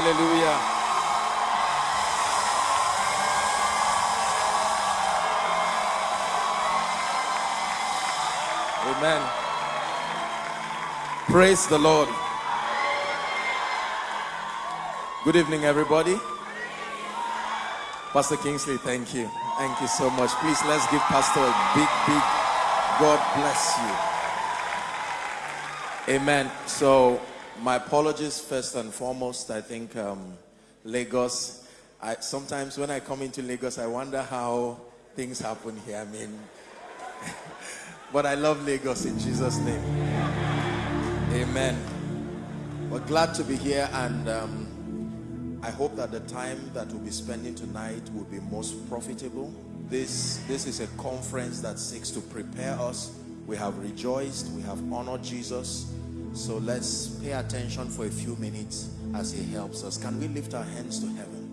Hallelujah. Amen. Praise the Lord. Good evening, everybody. Pastor Kingsley, thank you. Thank you so much. Please let's give Pastor a big, big God bless you. Amen. So, my apologies first and foremost. I think um, Lagos, I, sometimes when I come into Lagos, I wonder how things happen here. I mean, but I love Lagos in Jesus' name. Amen. We're glad to be here and um, I hope that the time that we'll be spending tonight will be most profitable. This, this is a conference that seeks to prepare us. We have rejoiced, we have honored Jesus. So let's pay attention for a few minutes as he helps us. Can we lift our hands to heaven?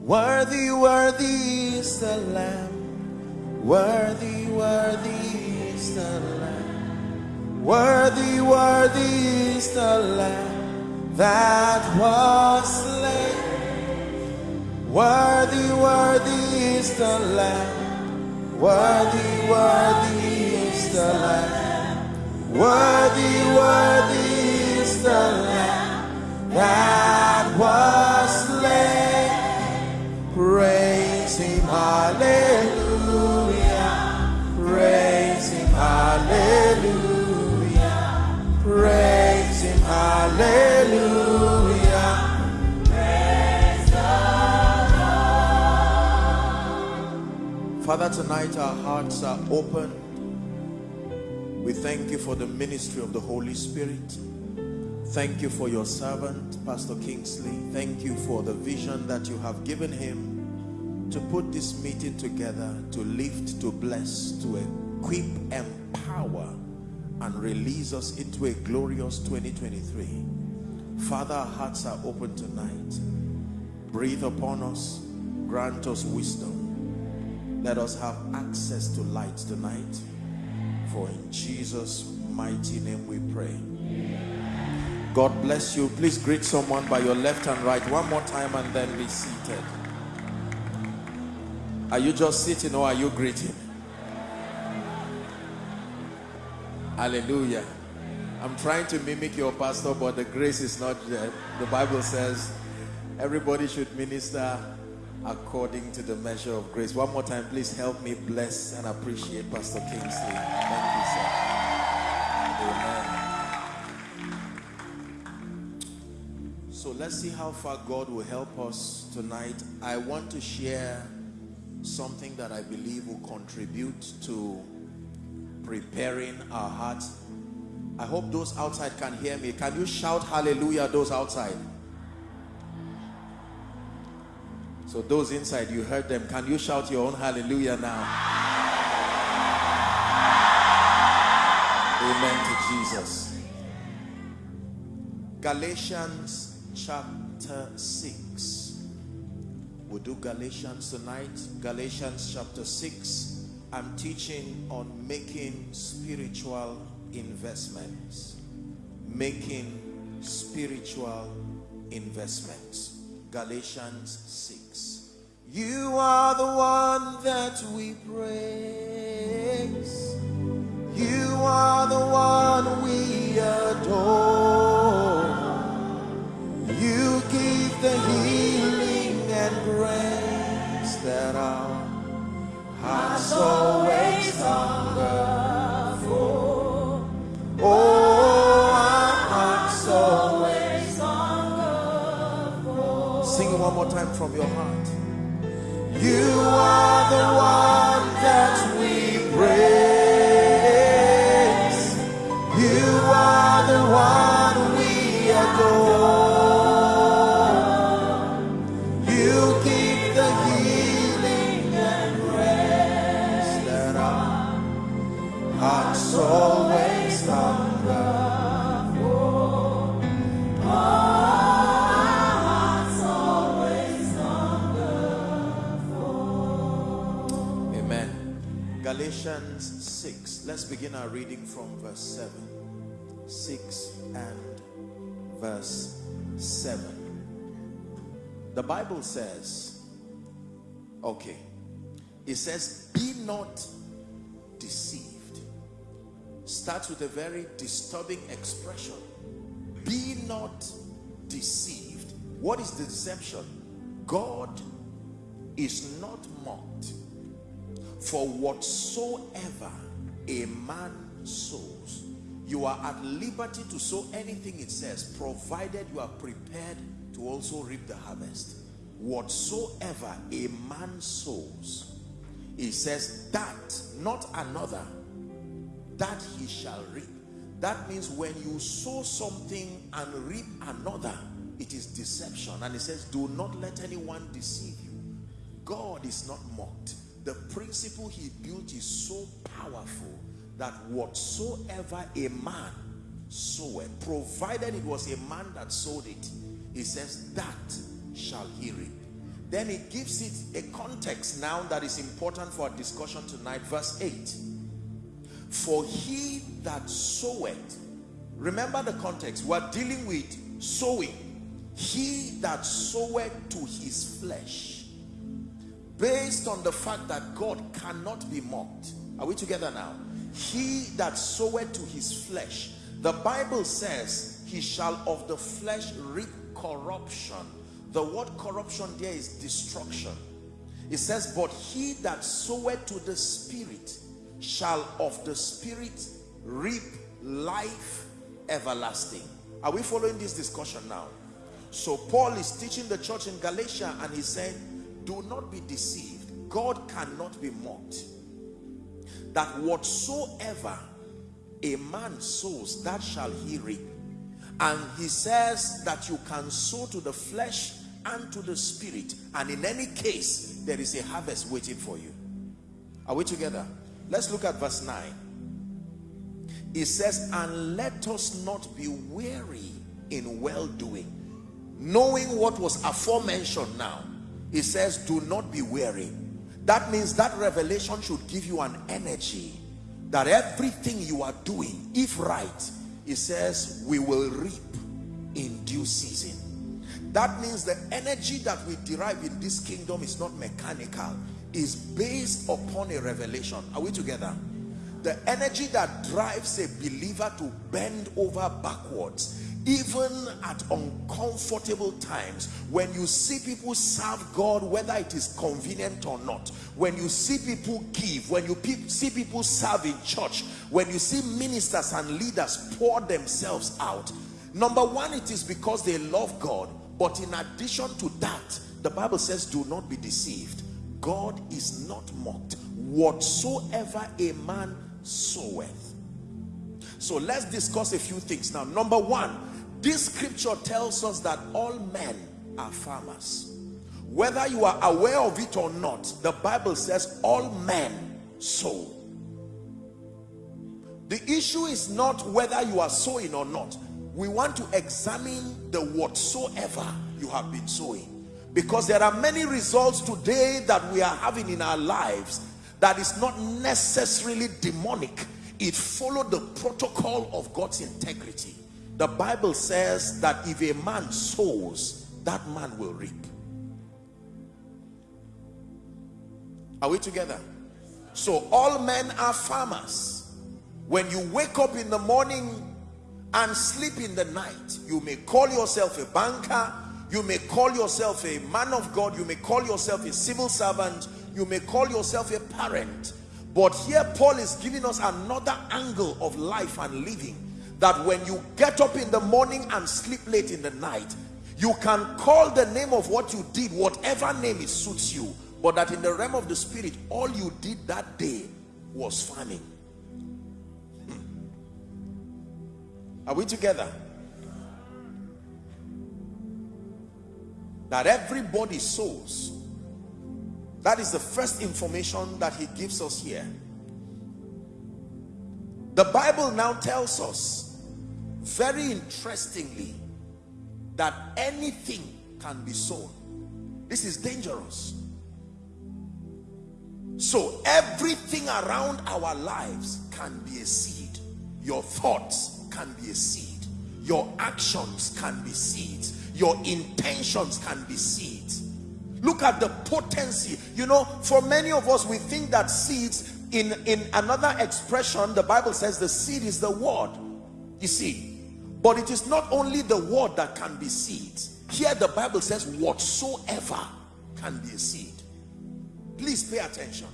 Worthy, worthy is the Lamb. Worthy, worthy is the Lamb. Worthy, worthy is the Lamb that was slain. Worthy, worthy is the Lamb. Worthy, worthy is the Lamb. Worthy, worthy is the Lamb that was slain. Praise Him, Hallelujah. Praise Him, Hallelujah. Praise Him, Hallelujah. Praise the Lord. Father, tonight our hearts are open. We thank you for the ministry of the Holy Spirit. Thank you for your servant, Pastor Kingsley. Thank you for the vision that you have given him to put this meeting together, to lift, to bless, to equip, empower, and release us into a glorious 2023. Father, our hearts are open tonight. Breathe upon us, grant us wisdom. Let us have access to light tonight. For in Jesus' mighty name we pray. God bless you. Please greet someone by your left and right one more time and then be seated. Are you just sitting or are you greeting? Hallelujah. I'm trying to mimic your pastor, but the grace is not there. The Bible says everybody should minister according to the measure of grace. One more time, please help me bless and appreciate Pastor Kingsley. Thank you, sir. Amen. So let's see how far God will help us tonight. I want to share something that I believe will contribute to preparing our hearts. I hope those outside can hear me. Can you shout hallelujah, those outside? So those inside, you heard them. Can you shout your own hallelujah now? Amen to Jesus. Galatians chapter 6. We'll do Galatians tonight. Galatians chapter 6. I'm teaching on making spiritual investments. Making spiritual investments. Galatians 6. You are the one that we praise. You are the one we adore. You give the healing and grace that our hearts always hunger for. Oh, one more time from your heart. You are the one that we praise. Let's begin our reading from verse 7. 6 and verse 7. The Bible says, okay, it says, be not deceived. Starts with a very disturbing expression. Be not deceived. What is the deception? God is not mocked. For whatsoever a man sows, you are at liberty to sow anything it says, provided you are prepared to also reap the harvest. Whatsoever a man sows, he says that, not another, that he shall reap. That means when you sow something and reap another, it is deception. And he says, do not let anyone deceive you. God is not mocked. The principle he built is so powerful that whatsoever a man soweth, provided it was a man that sowed it, he says, that shall he reap. Then he gives it a context now that is important for our discussion tonight. Verse 8. For he that soweth, remember the context, we're dealing with sowing. He that soweth to his flesh, based on the fact that God cannot be mocked. Are we together now? He that soweth to his flesh, the Bible says, he shall of the flesh reap corruption. The word corruption there is destruction. It says, but he that soweth to the spirit shall of the spirit reap life everlasting. Are we following this discussion now? So Paul is teaching the church in Galatia and he's saying, do not be deceived. God cannot be mocked. That whatsoever a man sows, that shall he reap. And he says that you can sow to the flesh and to the spirit. And in any case, there is a harvest waiting for you. Are we together? Let's look at verse 9. It says, and let us not be weary in well-doing. Knowing what was aforementioned now. It says, do not be weary. That means that revelation should give you an energy that everything you are doing, if right, he says we will reap in due season. That means the energy that we derive in this kingdom is not mechanical. Is based upon a revelation. Are we together? The energy that drives a believer to bend over backwards even at uncomfortable times when you see people serve God whether it is convenient or not when you see people give when you pe see people serve in church when you see ministers and leaders pour themselves out number one it is because they love God. But in addition to that the Bible says do not be deceived. God is not mocked. Whatsoever a man soweth. So let's discuss a few things. Now number one this scripture tells us that all men are farmers. Whether you are aware of it or not, the Bible says all men sow. The issue is not whether you are sowing or not. We want to examine the whatsoever you have been sowing. Because there are many results today that we are having in our lives that is not necessarily demonic. It followed the protocol of God's integrity. The Bible says that if a man sows, that man will reap. Are we together? So all men are farmers. When you wake up in the morning and sleep in the night, you may call yourself a banker, you may call yourself a man of God, you may call yourself a civil servant, you may call yourself a parent. But here Paul is giving us another angle of life and living that when you get up in the morning and sleep late in the night you can call the name of what you did whatever name it suits you. But that in the realm of the spirit all you did that day was farming. Hmm. are we together? That everybody sows. That is the first information that he gives us here the Bible now tells us, very interestingly, that anything can be sown. This is dangerous. So everything around our lives can be a seed. Your thoughts can be a seed. Your actions can be seeds. your intentions can be seeds look at the potency you know for many of us we think that seeds in in another expression the bible says the seed is the word you see. But it is not only the word that can be seed. Here the bible says whatsoever can be a seed. Please pay attention.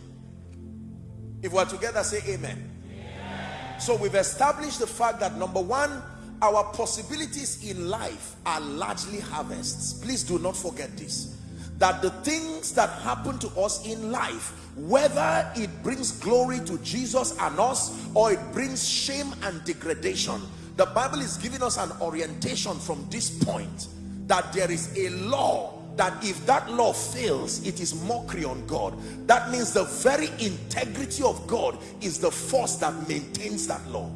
If we're together say amen. amen. So we've established the fact that number one our possibilities in life are largely harvests. Please do not forget this that the things that happen to us in life whether it brings glory to Jesus and us or it brings shame and degradation the Bible is giving us an orientation from this point that there is a law that if that law fails it is mockery on God. That means the very integrity of God is the force that maintains that law.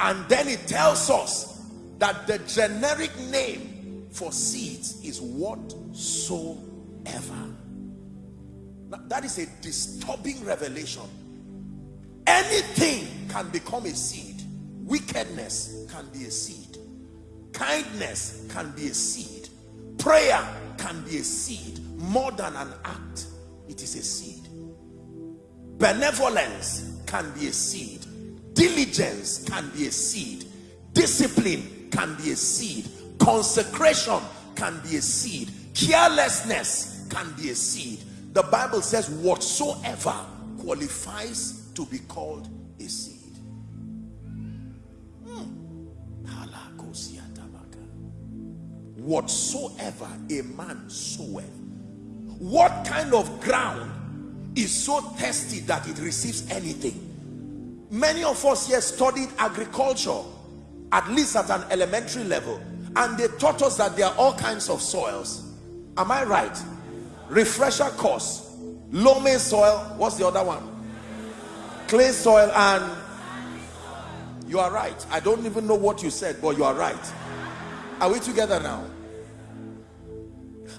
And then it tells us that the generic name for seeds is whatsoever. Now, that is a disturbing revelation. Anything can become a seed. Wickedness can be a seed. Kindness can be a seed. Prayer can be a seed. More than an act it is a seed. Benevolence can be a seed. Diligence can be a seed. Discipline can be a seed. Consecration can be a seed. Carelessness can be a seed. The bible says whatsoever qualifies to be called a seed. Hmm. whatsoever a man soweth what kind of ground is so thirsty that it receives anything? Many of us here studied agriculture at least at an elementary level and they taught us that there are all kinds of soils. Am i right? Refresher course. Loamy soil what's the other one? Clay soil and you are right. I don't even know what you said but you are right. Are we together now?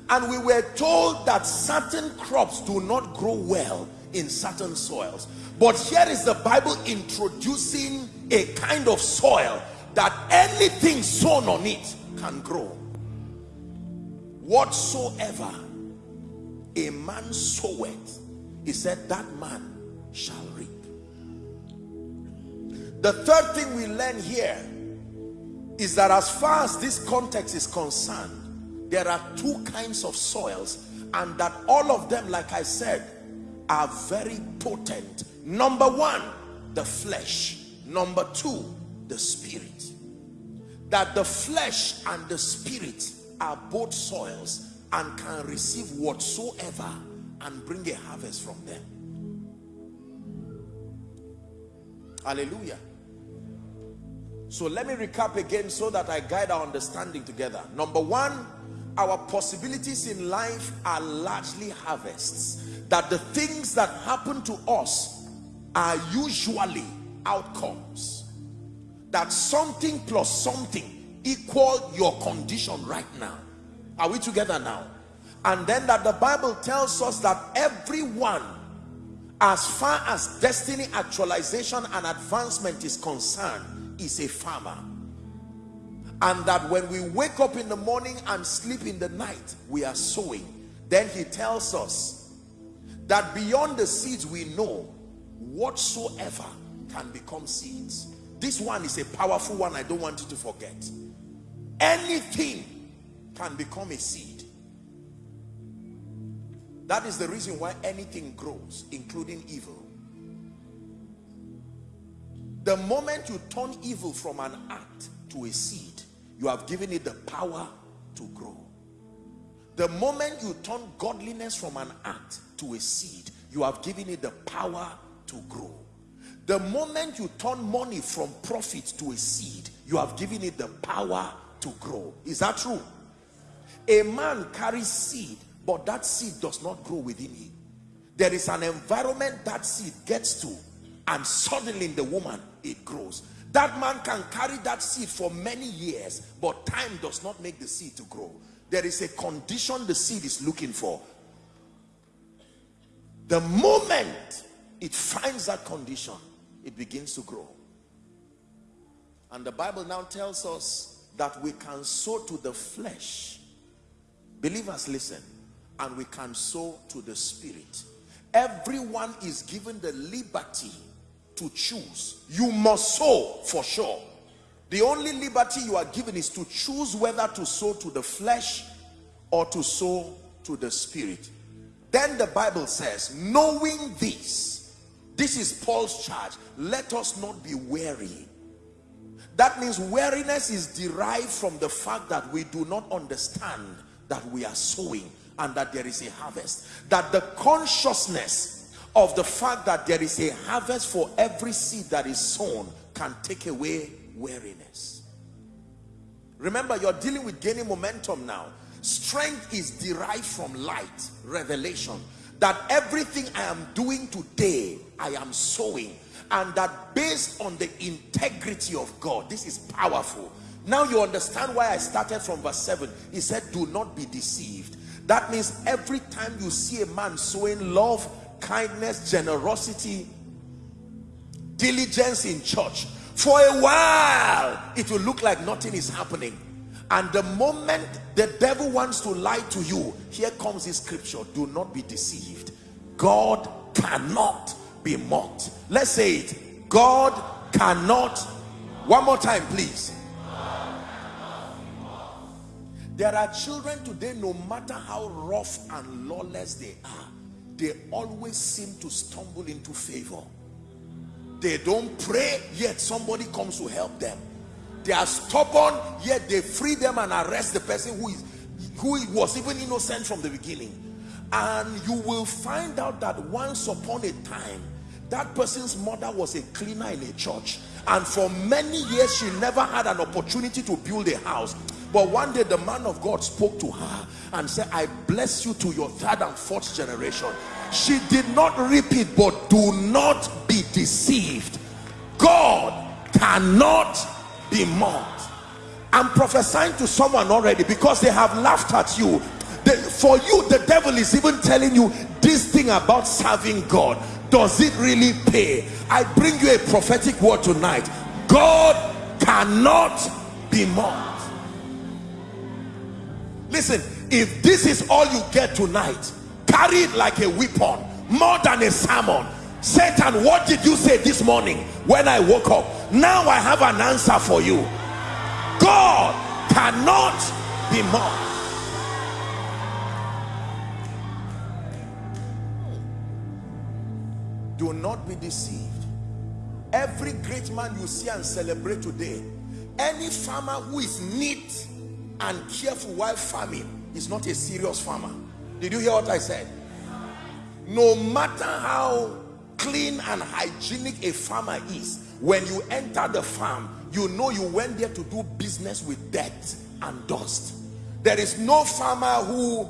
And we were told that certain crops do not grow well in certain soils. But here is the bible introducing a kind of soil that anything sown on it can grow. Whatsoever a man soweth he said that man shall reap. The third thing we learn here is that as far as this context is concerned there are two kinds of soils and that all of them like i said are very potent. Number one the flesh. Number two the spirit that the flesh and the spirit are both soils and can receive whatsoever and bring a harvest from them. Hallelujah. So let me recap again so that i guide our understanding together. Number one our possibilities in life are largely harvests. That the things that happen to us are usually outcomes that something plus something equal your condition right now. Are we together now? And then that the bible tells us that everyone as far as destiny actualization and advancement is concerned is a farmer. And that when we wake up in the morning and sleep in the night we are sowing. Then he tells us that beyond the seeds we know whatsoever can become seeds this one is a powerful one i don't want you to forget. Anything can become a seed. That is the reason why anything grows including evil. The moment you turn evil from an act to a seed you have given it the power to grow. The moment you turn godliness from an act to a seed you have given it the power to grow the moment you turn money from profit to a seed you have given it the power to grow. Is that true? A man carries seed but that seed does not grow within him. There is an environment that seed gets to and suddenly in the woman it grows. That man can carry that seed for many years but time does not make the seed to grow. There is a condition the seed is looking for. The moment it finds that condition it begins to grow and the bible now tells us that we can sow to the flesh. Believers, listen. And we can sow to the spirit. Everyone is given the liberty to choose. You must sow for sure. The only liberty you are given is to choose whether to sow to the flesh or to sow to the spirit. Then the Bible says, knowing this, this is Paul's charge, let us not be weary. That means weariness is derived from the fact that we do not understand that we are sowing and that there is a harvest. That the consciousness of the fact that there is a harvest for every seed that is sown can take away weariness. Remember, you're dealing with gaining momentum now. Strength is derived from light, revelation. That everything I am doing today, I am sowing. And that based on the integrity of God, this is powerful. Now you understand why I started from verse 7. He said, do not be deceived. That means every time you see a man sowing love, kindness, generosity, diligence in church, for a while it will look like nothing is happening and the moment the devil wants to lie to you here comes this scripture do not be deceived god cannot be mocked. Let's say it. God cannot one more time please. There are children today no matter how rough and lawless they are they always seem to stumble into favor. They don't pray yet somebody comes to help them. They are stubborn yet they free them and arrest the person who is who was even innocent from the beginning. And you will find out that once upon a time that person's mother was a cleaner in a church and for many years she never had an opportunity to build a house. But one day the man of God spoke to her and said I bless you to your third and fourth generation. She did not repeat but do not be deceived. God cannot be mocked. I'm prophesying to someone already because they have laughed at you the, for you the devil is even telling you this thing about serving god. Does it really pay? I bring you a prophetic word tonight. God cannot be mocked. Listen if this is all you get tonight carry it like a weapon more than a sermon. Satan what did you say this morning when i woke up? Now i have an answer for you. God cannot be mocked do not be deceived every great man you see and celebrate today any farmer who is neat and careful while farming is not a serious farmer did you hear what I said? No matter how clean and hygienic a farmer is, when you enter the farm, you know you went there to do business with dirt and dust. There is no farmer who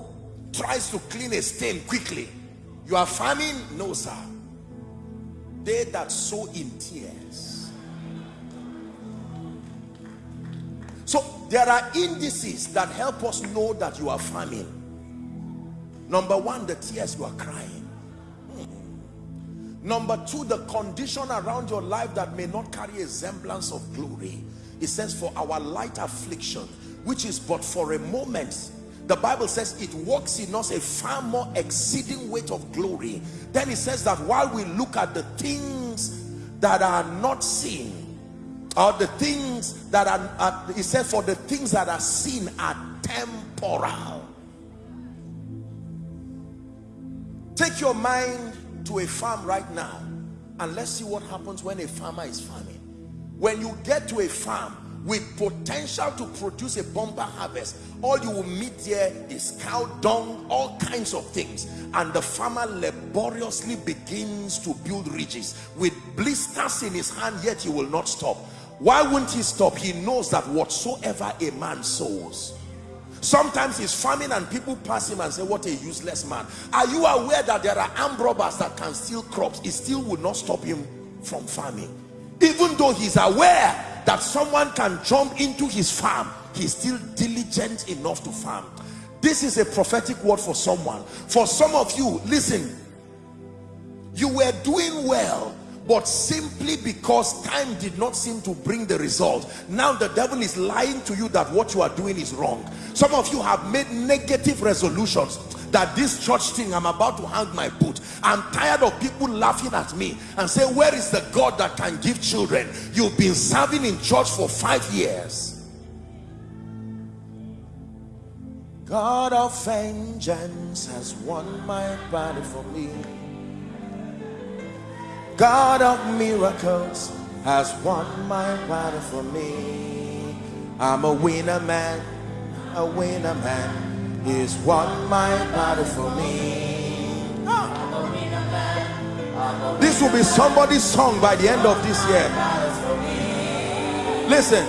tries to clean a stain quickly. You are farming? No, sir. They that sow in tears. So there are indices that help us know that you are farming. Number one, the tears you are crying. Hmm. Number two, the condition around your life that may not carry a semblance of glory. It says, for our light affliction, which is but for a moment. The Bible says it works in us a far more exceeding weight of glory. Then it says that while we look at the things that are not seen, or the things that are, uh, it says for the things that are seen are temporal Take your mind to a farm right now and let's see what happens when a farmer is farming. When you get to a farm with potential to produce a bumper harvest, all you will meet there is cow dung, all kinds of things. And the farmer laboriously begins to build ridges with blisters in his hand, yet he will not stop. Why wouldn't he stop? He knows that whatsoever a man sows, Sometimes he's farming and people pass him and say, what a useless man. Are you aware that there are armed robbers that can steal crops? It still would not stop him from farming. Even though he's aware that someone can jump into his farm, he's still diligent enough to farm. This is a prophetic word for someone. For some of you, listen, you were doing well, but simply because time did not seem to bring the result now the devil is lying to you that what you are doing is wrong some of you have made negative resolutions that this church thing i'm about to hang my boot i'm tired of people laughing at me and say where is the god that can give children you've been serving in church for five years God of vengeance has won my body for me. God of miracles has won my battle for me. I'm a winner man, a winner man. He's won my battle for me. This will be somebody's song by the end of this year. Listen,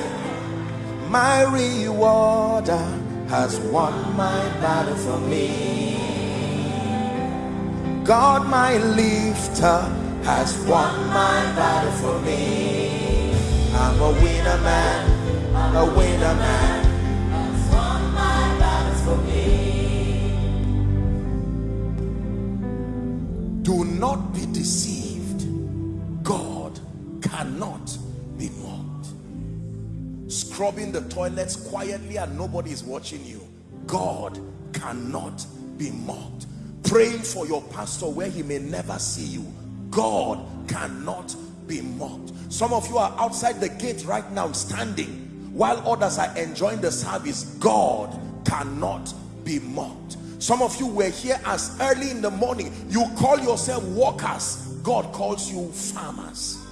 my rewarder has won my battle for me. God, my lifter has won my battle for me. I'm a winner man, a winner man. Do not be deceived. God cannot be mocked. Scrubbing the toilets quietly and nobody is watching you. God cannot be mocked. Praying for your pastor where he may never see you God cannot be mocked. Some of you are outside the gate right now standing while others are enjoying the service. God cannot be mocked. Some of you were here as early in the morning. You call yourself workers. God calls you farmers.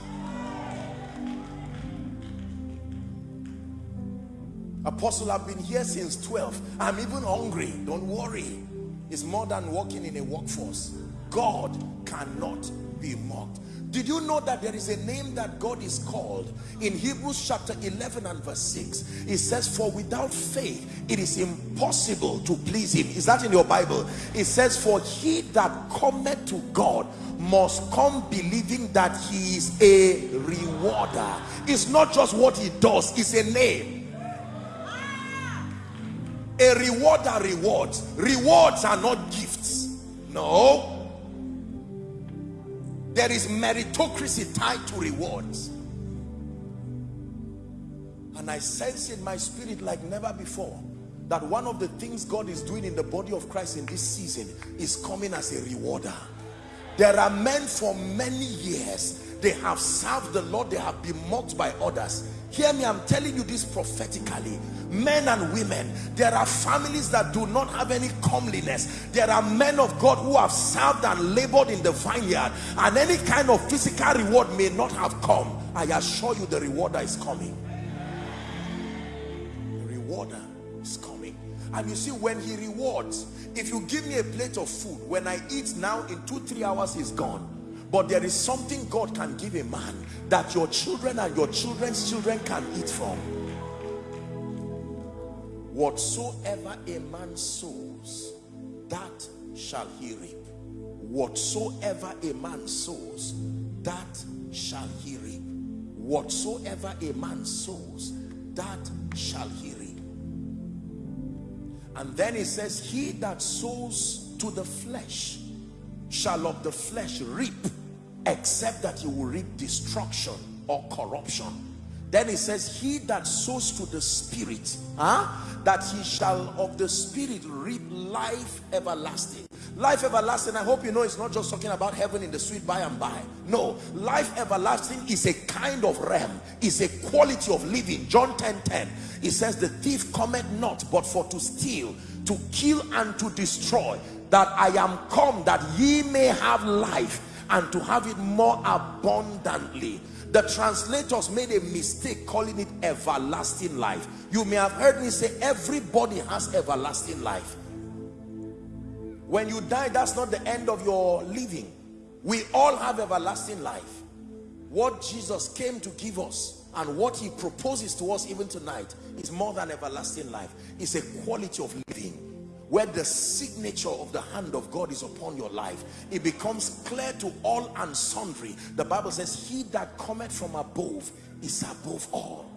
Apostle, I've been here since 12. I'm even hungry. Don't worry. It's more than working in a workforce. God cannot be mocked. Did you know that there is a name that God is called? In Hebrews chapter 11 and verse 6, it says, For without faith, it is impossible to please him. Is that in your Bible? It says, For he that cometh to God must come believing that he is a rewarder. It's not just what he does, it's a name. A rewarder rewards. Rewards are not gifts. No there is meritocracy tied to rewards. And I sense in my spirit like never before that one of the things God is doing in the body of Christ in this season is coming as a rewarder. There are men for many years they have served the Lord they have been mocked by others hear me I'm telling you this prophetically. Men and women there are families that do not have any comeliness. There are men of God who have served and labored in the vineyard and any kind of physical reward may not have come. I assure you the rewarder is coming. The rewarder is coming. And you see when he rewards if you give me a plate of food when I eat now in two three hours he's gone but there is something God can give a man that your children and your children's children can eat from. Whatsoever a man sows that shall he reap. Whatsoever a man sows that shall he reap. Whatsoever a man sows that shall he reap. And then he says he that sows to the flesh shall of the flesh reap except that he will reap destruction or corruption then he says, he that sows to the spirit, huh, that he shall of the spirit reap life everlasting. Life everlasting, I hope you know it's not just talking about heaven in the sweet by and by. No, life everlasting is a kind of realm, is a quality of living. John 10, 10, it says, the thief cometh not but for to steal, to kill and to destroy. That I am come that ye may have life and to have it more abundantly. The translators made a mistake calling it everlasting life. You may have heard me say everybody has everlasting life. When you die that's not the end of your living. We all have everlasting life. What jesus came to give us and what he proposes to us even tonight is more than everlasting life. It's a quality of living where the signature of the hand of God is upon your life, it becomes clear to all and sundry. The Bible says, he that cometh from above is above all.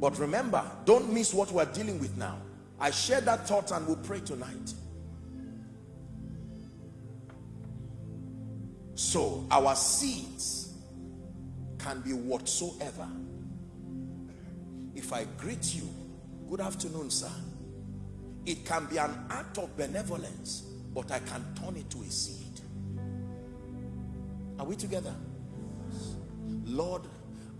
But remember, don't miss what we're dealing with now. I share that thought and we'll pray tonight. So, our seeds can be whatsoever. If I greet you, good afternoon, sir. It can be an act of benevolence, but I can turn it to a seed. Are we together? Lord,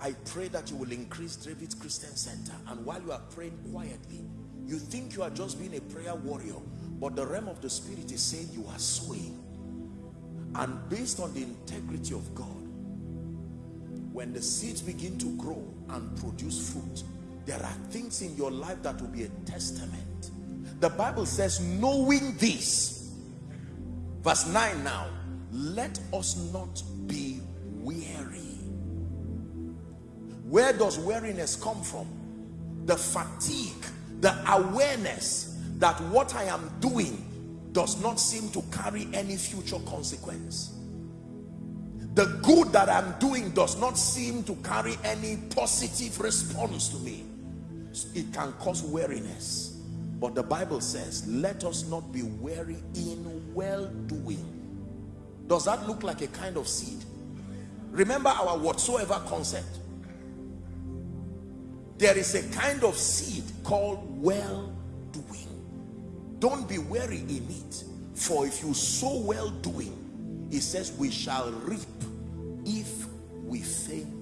I pray that you will increase David's Christian Center. And while you are praying quietly, you think you are just being a prayer warrior, but the realm of the spirit is saying you are swaying. And based on the integrity of God, when the seeds begin to grow and produce fruit, there are things in your life that will be a testament. The Bible says, knowing this, verse 9 now, let us not be weary. Where does weariness come from? The fatigue, the awareness that what I am doing does not seem to carry any future consequence. The good that I'm doing does not seem to carry any positive response to me. It can cause weariness. But the Bible says, let us not be weary in well-doing. Does that look like a kind of seed? Remember our whatsoever concept. There is a kind of seed called well doing. don't be weary in it. For if you sow well doing, it says we shall reap if we faint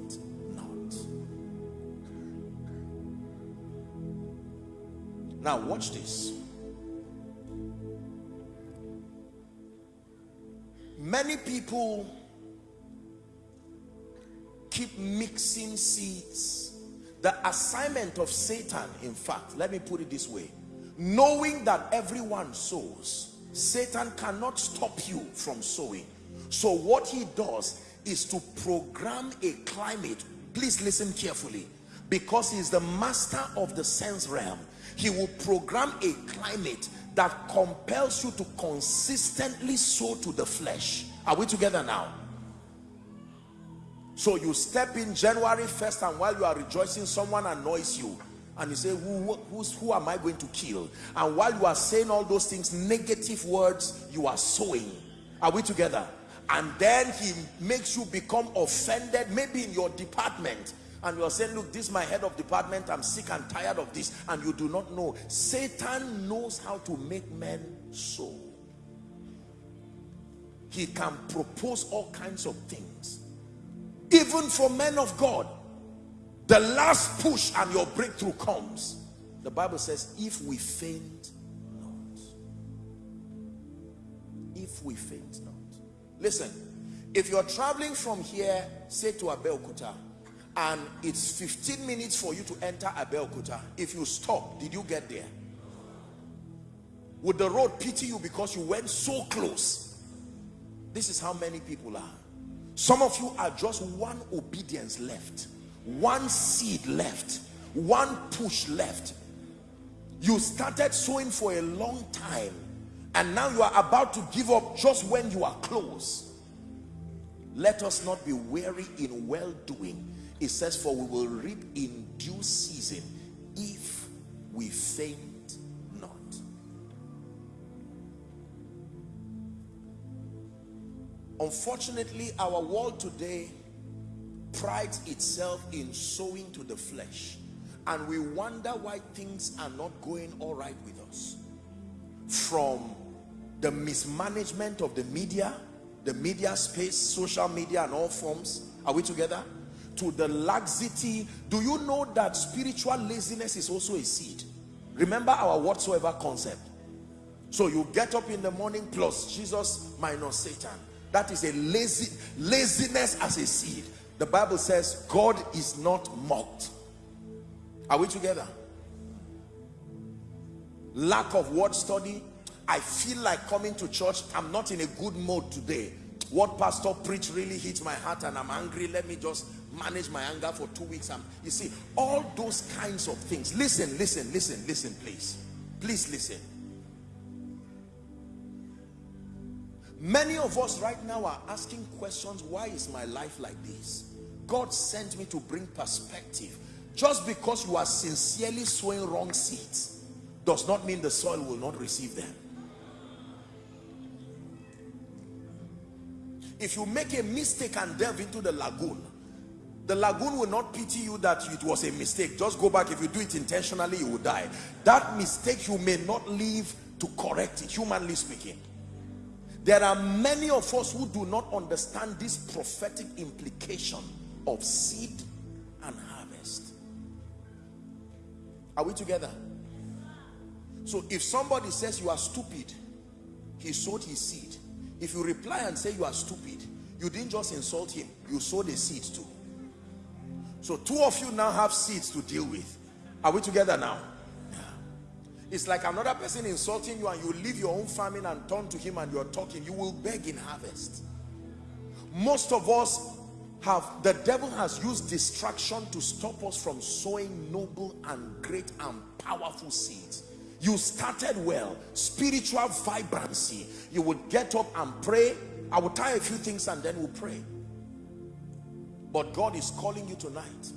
Now watch this. Many people keep mixing seeds. The assignment of Satan, in fact, let me put it this way knowing that everyone sows satan cannot stop you from sowing so what he does is to program a climate please listen carefully because he's the master of the sense realm he will program a climate that compels you to consistently sow to the flesh. Are we together now? So you step in january 1st and while you are rejoicing someone annoys you. And you say who, who's, who am I going to kill? And while you are saying all those things negative words you are sowing. Are we together? And then he makes you become offended maybe in your department and you're saying look this is my head of department. I'm sick and tired of this and you do not know. Satan knows how to make men so. he can propose all kinds of things even for men of God. The last push and your breakthrough comes. The bible says if we faint not. If we faint not. Listen if you're traveling from here say to Abeokuta and it's 15 minutes for you to enter Abeokuta. If you stop did you get there? Would the road pity you because you went so close? This is how many people are. Some of you are just one obedience left one seed left one push left. You started sowing for a long time and now you are about to give up just when you are close. Let us not be weary in well-doing it says for we will reap in due season if we faint not. Unfortunately our world today prides itself in sowing to the flesh and we wonder why things are not going all right with us. From the mismanagement of the media the media space social media and all forms are we together to the laxity do you know that spiritual laziness is also a seed remember our whatsoever concept so you get up in the morning plus jesus minus satan that is a lazy laziness as a seed the Bible says God is not mocked. Are we together? Lack of word study. I feel like coming to church. I'm not in a good mood today. What pastor preached really hits my heart and I'm angry. Let me just manage my anger for two weeks. I'm, you see, all those kinds of things. Listen, listen, listen, listen, please. Please listen. Many of us right now are asking questions, why is my life like this? God sent me to bring perspective. Just because you are sincerely sowing wrong seeds does not mean the soil will not receive them. If you make a mistake and delve into the lagoon, the lagoon will not pity you that it was a mistake. Just go back. If you do it intentionally, you will die. That mistake, you may not live to correct it, humanly speaking. There are many of us who do not understand this prophetic implication of seed and harvest. Are we together? So if somebody says you are stupid, he sowed his seed. If you reply and say you are stupid, you didn't just insult him, you sowed a seed too. So two of you now have seeds to deal with. Are we together now? It's like another person insulting you and you leave your own farming and turn to him and you're talking. You will beg in harvest. Most of us have, the devil has used distraction to stop us from sowing noble and great and powerful seeds. You started well, spiritual vibrancy. You would get up and pray. I will try a few things and then we'll pray. But God is calling you tonight.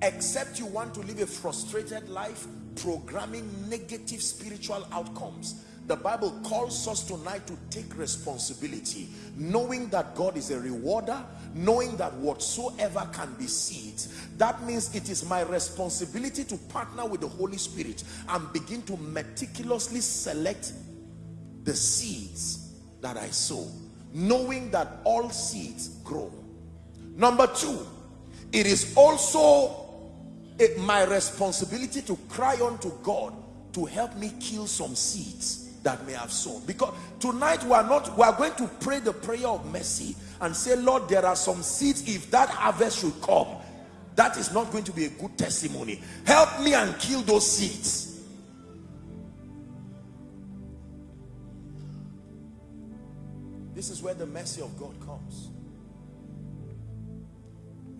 Except you want to live a frustrated life, programming negative spiritual outcomes the bible calls us tonight to take responsibility knowing that god is a rewarder knowing that whatsoever can be seeds that means it is my responsibility to partner with the holy spirit and begin to meticulously select the seeds that i sow knowing that all seeds grow number two it is also it, my responsibility to cry unto God to help me kill some seeds that may have sown. Because tonight we are not we are going to pray the prayer of mercy and say lord there are some seeds if that harvest should come that is not going to be a good testimony. Help me and kill those seeds. This is where the mercy of god comes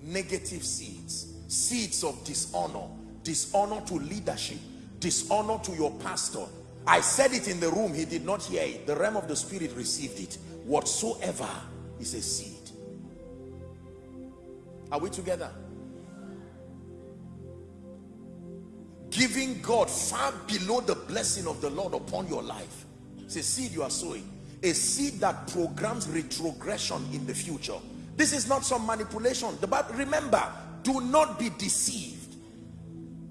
negative seeds seeds of dishonor dishonor to leadership dishonor to your pastor. I said it in the room he did not hear it. The realm of the spirit received it. Whatsoever is a seed. Are we together? Giving god far below the blessing of the lord upon your life. It's a seed you are sowing. A seed that programs retrogression in the future this is not some manipulation. The bible remember do not be deceived.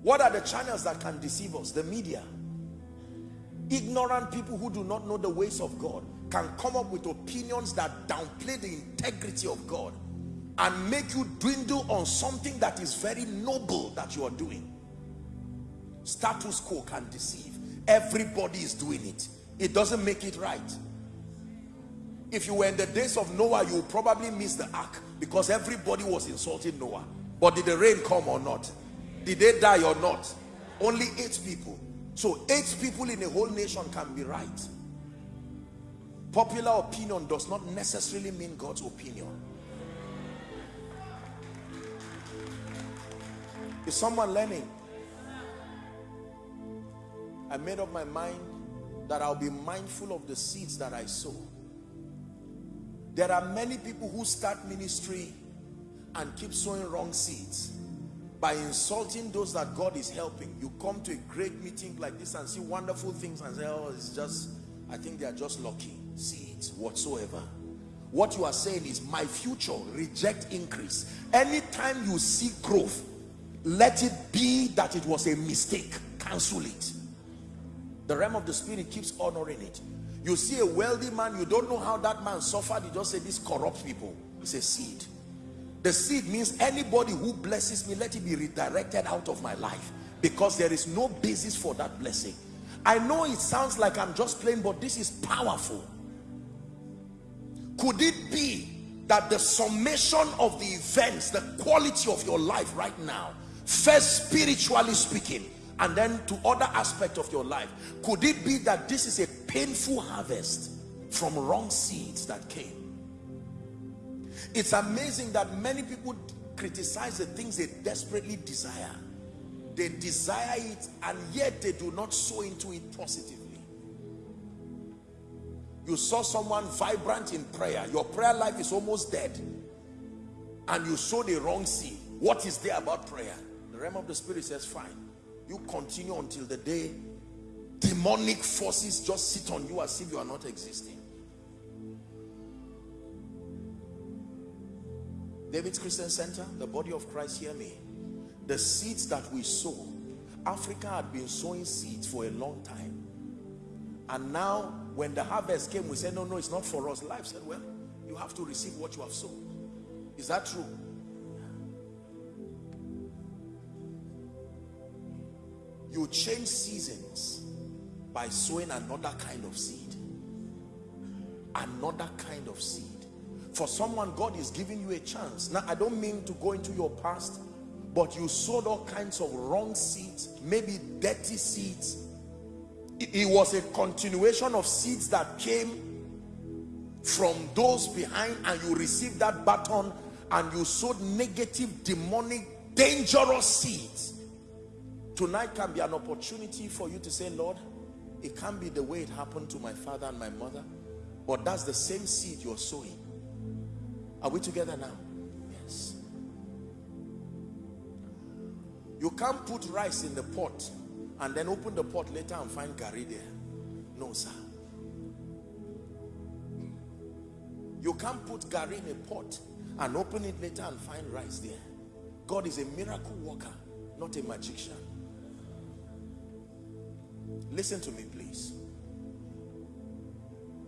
What are the channels that can deceive us? The media. Ignorant people who do not know the ways of God can come up with opinions that downplay the integrity of God and make you dwindle on something that is very noble that you are doing. Status quo can deceive. Everybody is doing it. It doesn't make it right if you were in the days of Noah you probably miss the ark because everybody was insulting Noah but did the rain come or not? Did they die or not? Only eight people. So eight people in a whole nation can be right. Popular opinion does not necessarily mean God's opinion. Is someone learning? I made up my mind that I'll be mindful of the seeds that I sow. There are many people who start ministry and keep sowing wrong seeds by insulting those that God is helping. You come to a great meeting like this and see wonderful things and say, oh, it's just, I think they are just lucky seeds whatsoever. What you are saying is my future, reject increase. Anytime you see growth, let it be that it was a mistake. Cancel it. The realm of the spirit keeps honoring it. You see a wealthy man, you don't know how that man suffered. You just say, these corrupt people. It's a seed. The seed means anybody who blesses me, let it be redirected out of my life because there is no basis for that blessing. I know it sounds like I'm just playing, but this is powerful. Could it be that the summation of the events, the quality of your life right now, first spiritually speaking, and then to other aspects of your life, could it be that this is a painful harvest from wrong seeds that came? It's amazing that many people criticize the things they desperately desire. They desire it and yet they do not sow into it positively. You saw someone vibrant in prayer. Your prayer life is almost dead. And you sow the wrong seed. What is there about prayer? The realm of the spirit says, fine. You continue until the day demonic forces just sit on you as if you are not existing. David's Christian Center, the body of Christ, hear me. The seeds that we sow, Africa had been sowing seeds for a long time. And now, when the harvest came, we said, no, no, it's not for us. Life said, well, you have to receive what you have sown. Is that true? You change seasons by sowing another kind of seed. Another kind of seed. For someone, God is giving you a chance. Now, I don't mean to go into your past, but you sowed all kinds of wrong seeds, maybe dirty seeds. It was a continuation of seeds that came from those behind and you received that baton and you sowed negative, demonic, dangerous seeds. Tonight can be an opportunity for you to say, Lord, it can't be the way it happened to my father and my mother, but that's the same seed you're sowing. Are we together now? Yes. You can't put rice in the pot and then open the pot later and find garri there. No, sir. You can't put garri in a pot and open it later and find rice there. God is a miracle worker, not a magician. Listen to me, please.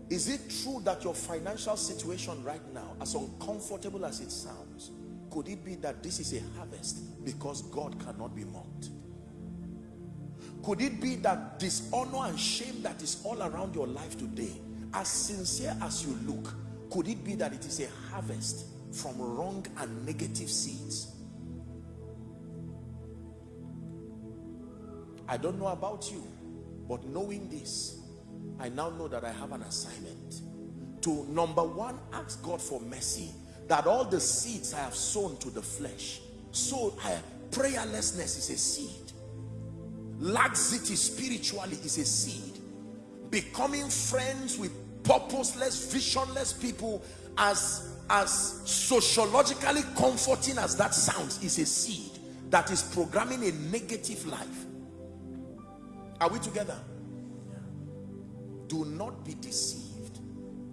Is it true that your financial situation right now, as uncomfortable as it sounds, could it be that this is a harvest because God cannot be mocked? Could it be that dishonor and shame that is all around your life today, as sincere as you look, could it be that it is a harvest from wrong and negative seeds? I don't know about you, but knowing this, I now know that I have an assignment to number one, ask God for mercy that all the seeds I have sown to the flesh, so I, prayerlessness is a seed. Laxity spiritually is a seed. Becoming friends with purposeless, visionless people as, as sociologically comforting as that sounds is a seed that is programming a negative life. Are we together? Do not be deceived.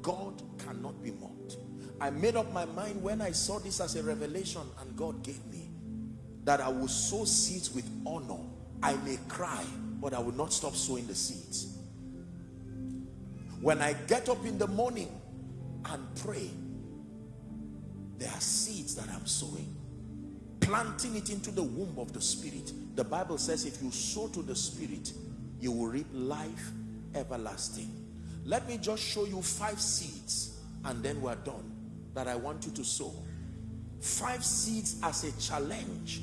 God cannot be mocked. I made up my mind when I saw this as a revelation and God gave me that I will sow seeds with honor. I may cry, but I will not stop sowing the seeds. When I get up in the morning and pray, there are seeds that I'm sowing. Planting it into the womb of the spirit. The Bible says if you sow to the spirit, you will reap life everlasting. Let me just show you five seeds and then we're done that I want you to sow. Five seeds as a challenge.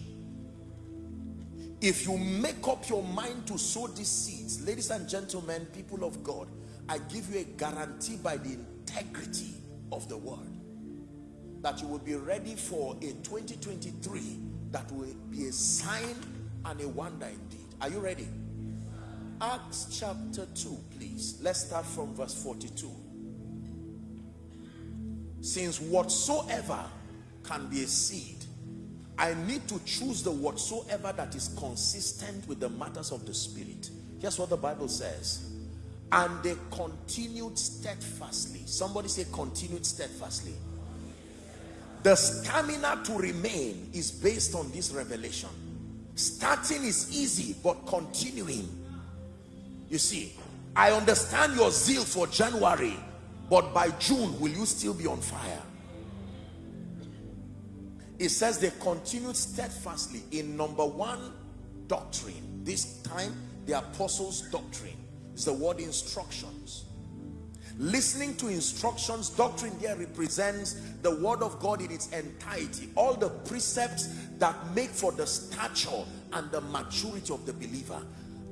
If you make up your mind to sow these seeds, ladies and gentlemen, people of God, I give you a guarantee by the integrity of the word that you will be ready for a 2023 that will be a sign and a wonder indeed. Are you ready? Acts chapter 2, please. Let's start from verse 42. Since whatsoever can be a seed, I need to choose the whatsoever that is consistent with the matters of the spirit. Here's what the Bible says. And they continued steadfastly. Somebody say continued steadfastly. The stamina to remain is based on this revelation. Starting is easy, but continuing you see, I understand your zeal for January, but by June, will you still be on fire? It says they continued steadfastly in number one, doctrine. This time, the apostles' doctrine is the word instructions. Listening to instructions, doctrine there represents the word of God in its entirety. All the precepts that make for the stature and the maturity of the believer.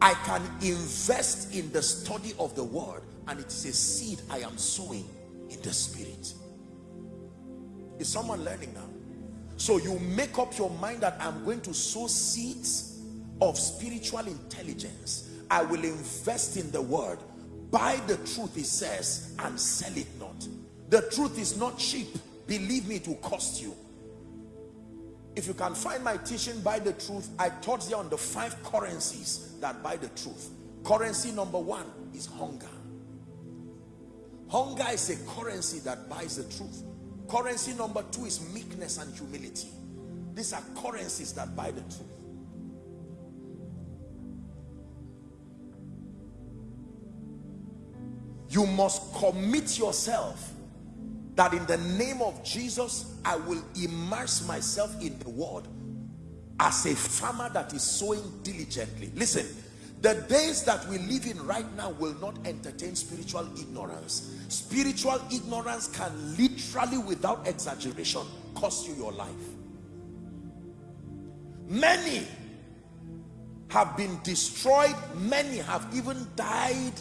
I can invest in the study of the word and it is a seed I am sowing in the spirit. Is someone learning now? So you make up your mind that I'm going to sow seeds of spiritual intelligence. I will invest in the word. Buy the truth, it says, and sell it not. The truth is not cheap. Believe me, it will cost you. If you can find my teaching, buy the truth. I taught you on the five currencies that buy the truth. Currency number one is hunger. Hunger is a currency that buys the truth. Currency number two is meekness and humility. These are currencies that buy the truth. You must commit yourself that in the name of Jesus, I will immerse myself in the word as a farmer that is sowing diligently. Listen, the days that we live in right now will not entertain spiritual ignorance. Spiritual ignorance can literally, without exaggeration, cost you your life. Many have been destroyed. Many have even died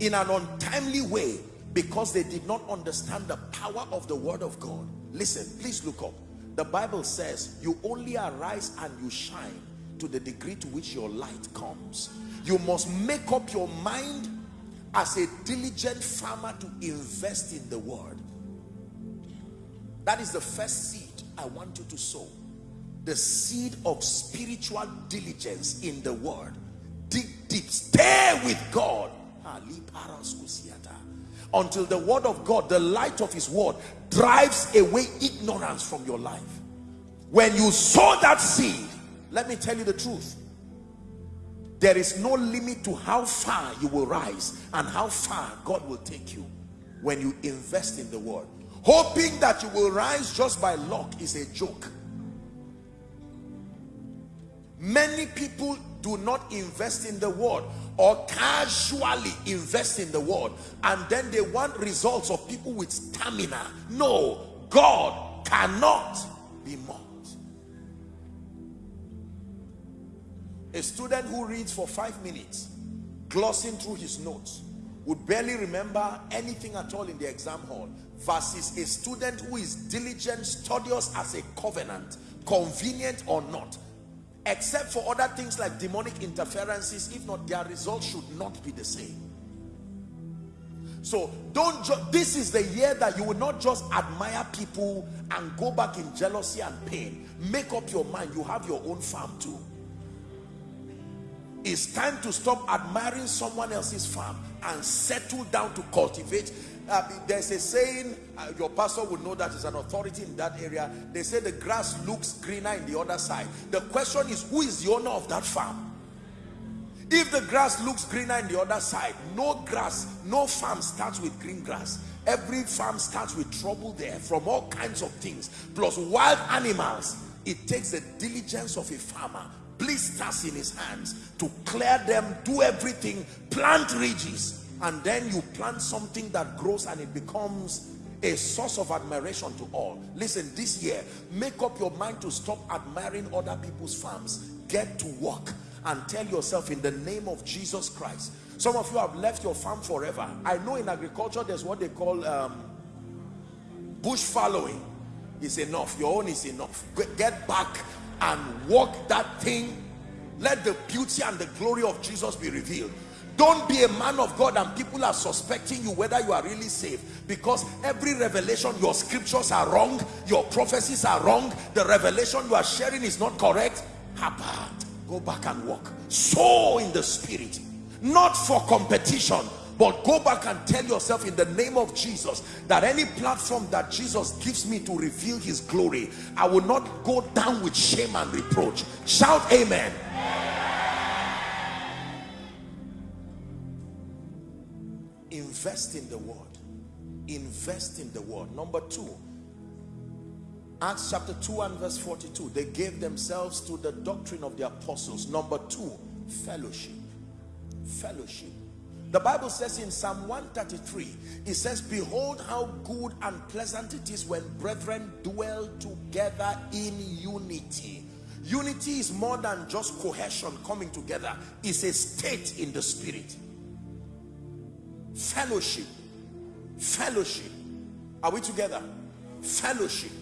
in an untimely way because they did not understand the power of the word of God. Listen, please look up. The Bible says you only arise and you shine to the degree to which your light comes. You must make up your mind as a diligent farmer to invest in the word. That is the first seed I want you to sow. The seed of spiritual diligence in the word. Dig deep, stay with God. Until the word of God, the light of his word, drives away ignorance from your life. When you sow that seed, let me tell you the truth. There is no limit to how far you will rise and how far God will take you when you invest in the word. Hoping that you will rise just by luck is a joke. Many people do not invest in the word or casually invest in the word and then they want results of people with stamina. No, God cannot be mocked. A student who reads for five minutes, glossing through his notes, would barely remember anything at all in the exam hall versus a student who is diligent, studious as a covenant, convenient or not, except for other things like demonic interferences, if not, their results should not be the same. So don't this is the year that you will not just admire people and go back in jealousy and pain. Make up your mind, you have your own farm too. It's time to stop admiring someone else's farm and settle down to cultivate. Uh, there's a saying, uh, your pastor would know that is an authority in that area. They say the grass looks greener in the other side. The question is, who is the owner of that farm? If the grass looks greener in the other side, no grass, no farm starts with green grass. Every farm starts with trouble there from all kinds of things, plus wild animals. It takes the diligence of a farmer blisters in his hands to clear them, do everything, plant ridges, and then you plant something that grows and it becomes a source of admiration to all. Listen, this year, make up your mind to stop admiring other people's farms. Get to work and tell yourself in the name of Jesus Christ. Some of you have left your farm forever. I know in agriculture, there's what they call um, bush fallowing. Is enough. Your own is enough. Get back and walk that thing let the beauty and the glory of Jesus be revealed don't be a man of God and people are suspecting you whether you are really saved. Because every revelation your scriptures are wrong your prophecies are wrong the revelation you are sharing is not correct. Apart go back and walk. Sow in the spirit. Not for competition but go back and tell yourself in the name of Jesus that any platform that Jesus gives me to reveal his glory, I will not go down with shame and reproach. Shout amen. Invest in the word. Invest in the word. Number two, Acts chapter 2 and verse 42. They gave themselves to the doctrine of the apostles. Number two, fellowship. Fellowship the Bible says in Psalm 133, it says, Behold how good and pleasant it is when brethren dwell together in unity. Unity is more than just cohesion coming together. It's a state in the spirit. Fellowship. Fellowship. Are we together? Fellowship.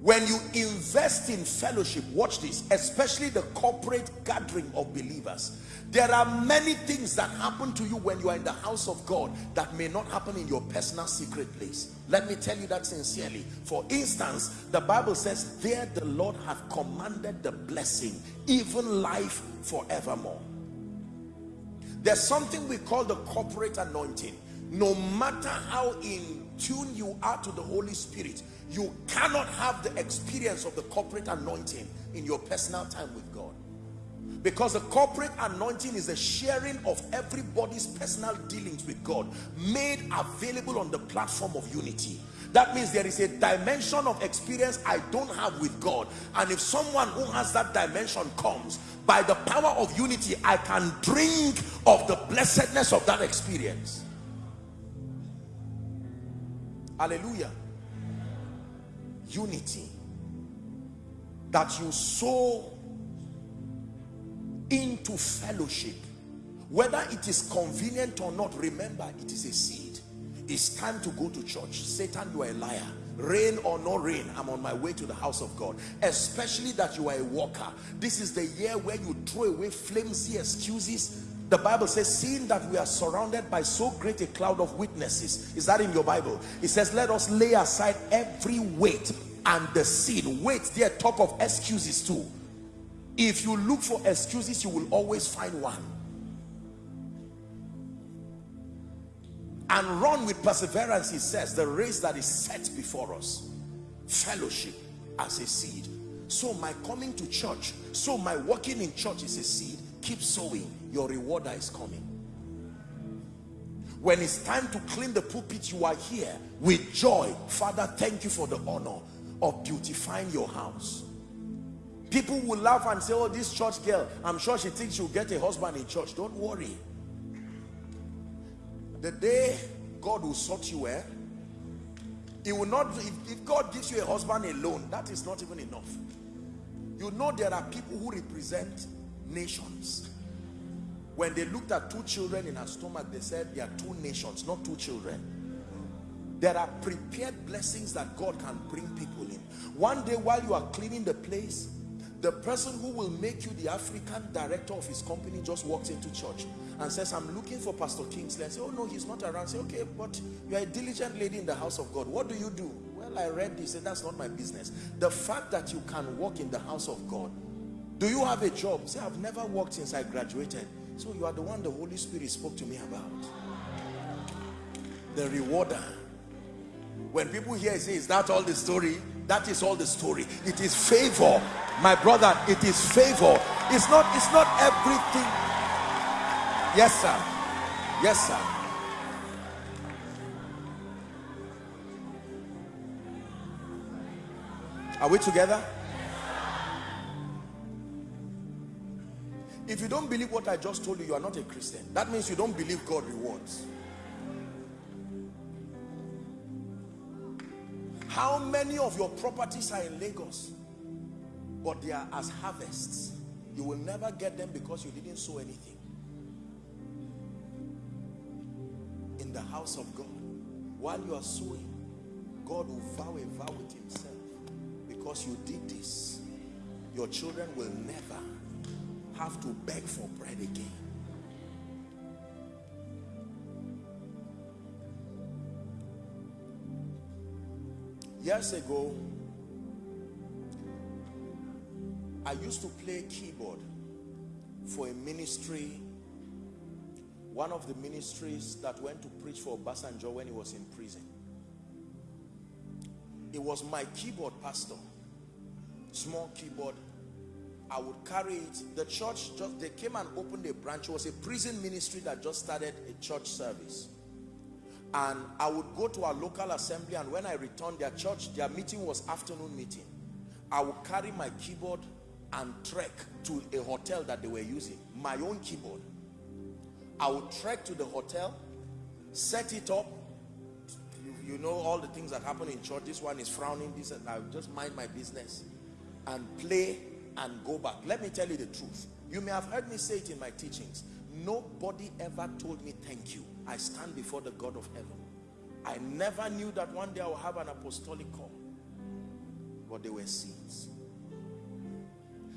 When you invest in fellowship, watch this, especially the corporate gathering of believers there are many things that happen to you when you are in the house of God that may not happen in your personal secret place. Let me tell you that sincerely. For instance, the Bible says, there the Lord hath commanded the blessing, even life forevermore. There's something we call the corporate anointing. No matter how in tune you are to the Holy Spirit, you cannot have the experience of the corporate anointing in your personal time with God. Because the corporate anointing is the sharing of everybody's personal dealings with God made available on the platform of unity. That means there is a dimension of experience I don't have with God. And if someone who has that dimension comes, by the power of unity, I can drink of the blessedness of that experience. Hallelujah. Unity. That you sow into fellowship. Whether it is convenient or not, remember it is a seed. It's time to go to church. Satan, you are a liar. Rain or no rain, I'm on my way to the house of God. Especially that you are a walker. This is the year where you throw away flimsy excuses the Bible says, seeing that we are surrounded by so great a cloud of witnesses. Is that in your Bible? It says, let us lay aside every weight and the sin. Weight there talk of excuses too. If you look for excuses, you will always find one. And run with perseverance, he says, the race that is set before us. Fellowship as a seed. So my coming to church, so my walking in church is a seed. Keep sowing your rewarder is coming when it's time to clean the pulpit you are here with joy father thank you for the honor of beautifying your house people will laugh and say oh this church girl i'm sure she thinks she'll get a husband in church don't worry the day god will sort you well he will not if, if god gives you a husband alone that is not even enough you know there are people who represent nations when they looked at two children in her stomach, they said there are two nations, not two children. There are prepared blessings that God can bring people in. One day while you are cleaning the place, the person who will make you the African director of his company just walks into church and says, I'm looking for Pastor Kingsley. I say, oh no, he's not around. say, okay, but you're a diligent lady in the house of God. What do you do? Well, I read this. and that's not my business. The fact that you can walk in the house of God. Do you have a job? Say, I've never worked since I graduated. So you are the one the Holy Spirit spoke to me about. The rewarder. When people hear say, is that all the story? That is all the story. It is favor. My brother, it is favor. It's not, it's not everything. Yes, sir. Yes, sir. Are we together? If you don't believe what I just told you, you are not a Christian. That means you don't believe God rewards. How many of your properties are in Lagos? But they are as harvests. You will never get them because you didn't sow anything. The house of God, while you are sowing, God will vow a vow with himself. Because you did this, your children will never have to beg for bread again. Years ago, I used to play keyboard for a ministry, one of the ministries that went to preach for Obasanjo when he was in prison. It was my keyboard pastor, small keyboard I would carry it. The church just they came and opened a branch. It was a prison ministry that just started a church service. And I would go to our local assembly and when I returned their church, their meeting was afternoon meeting. I would carry my keyboard and trek to a hotel that they were using. My own keyboard. I would trek to the hotel, set it up. You, you know all the things that happen in church. This one is frowning, this and I would just mind my business and play and go back. Let me tell you the truth. You may have heard me say it in my teachings. Nobody ever told me thank you. I stand before the God of heaven. I never knew that one day I will have an apostolic call. But they were seeds.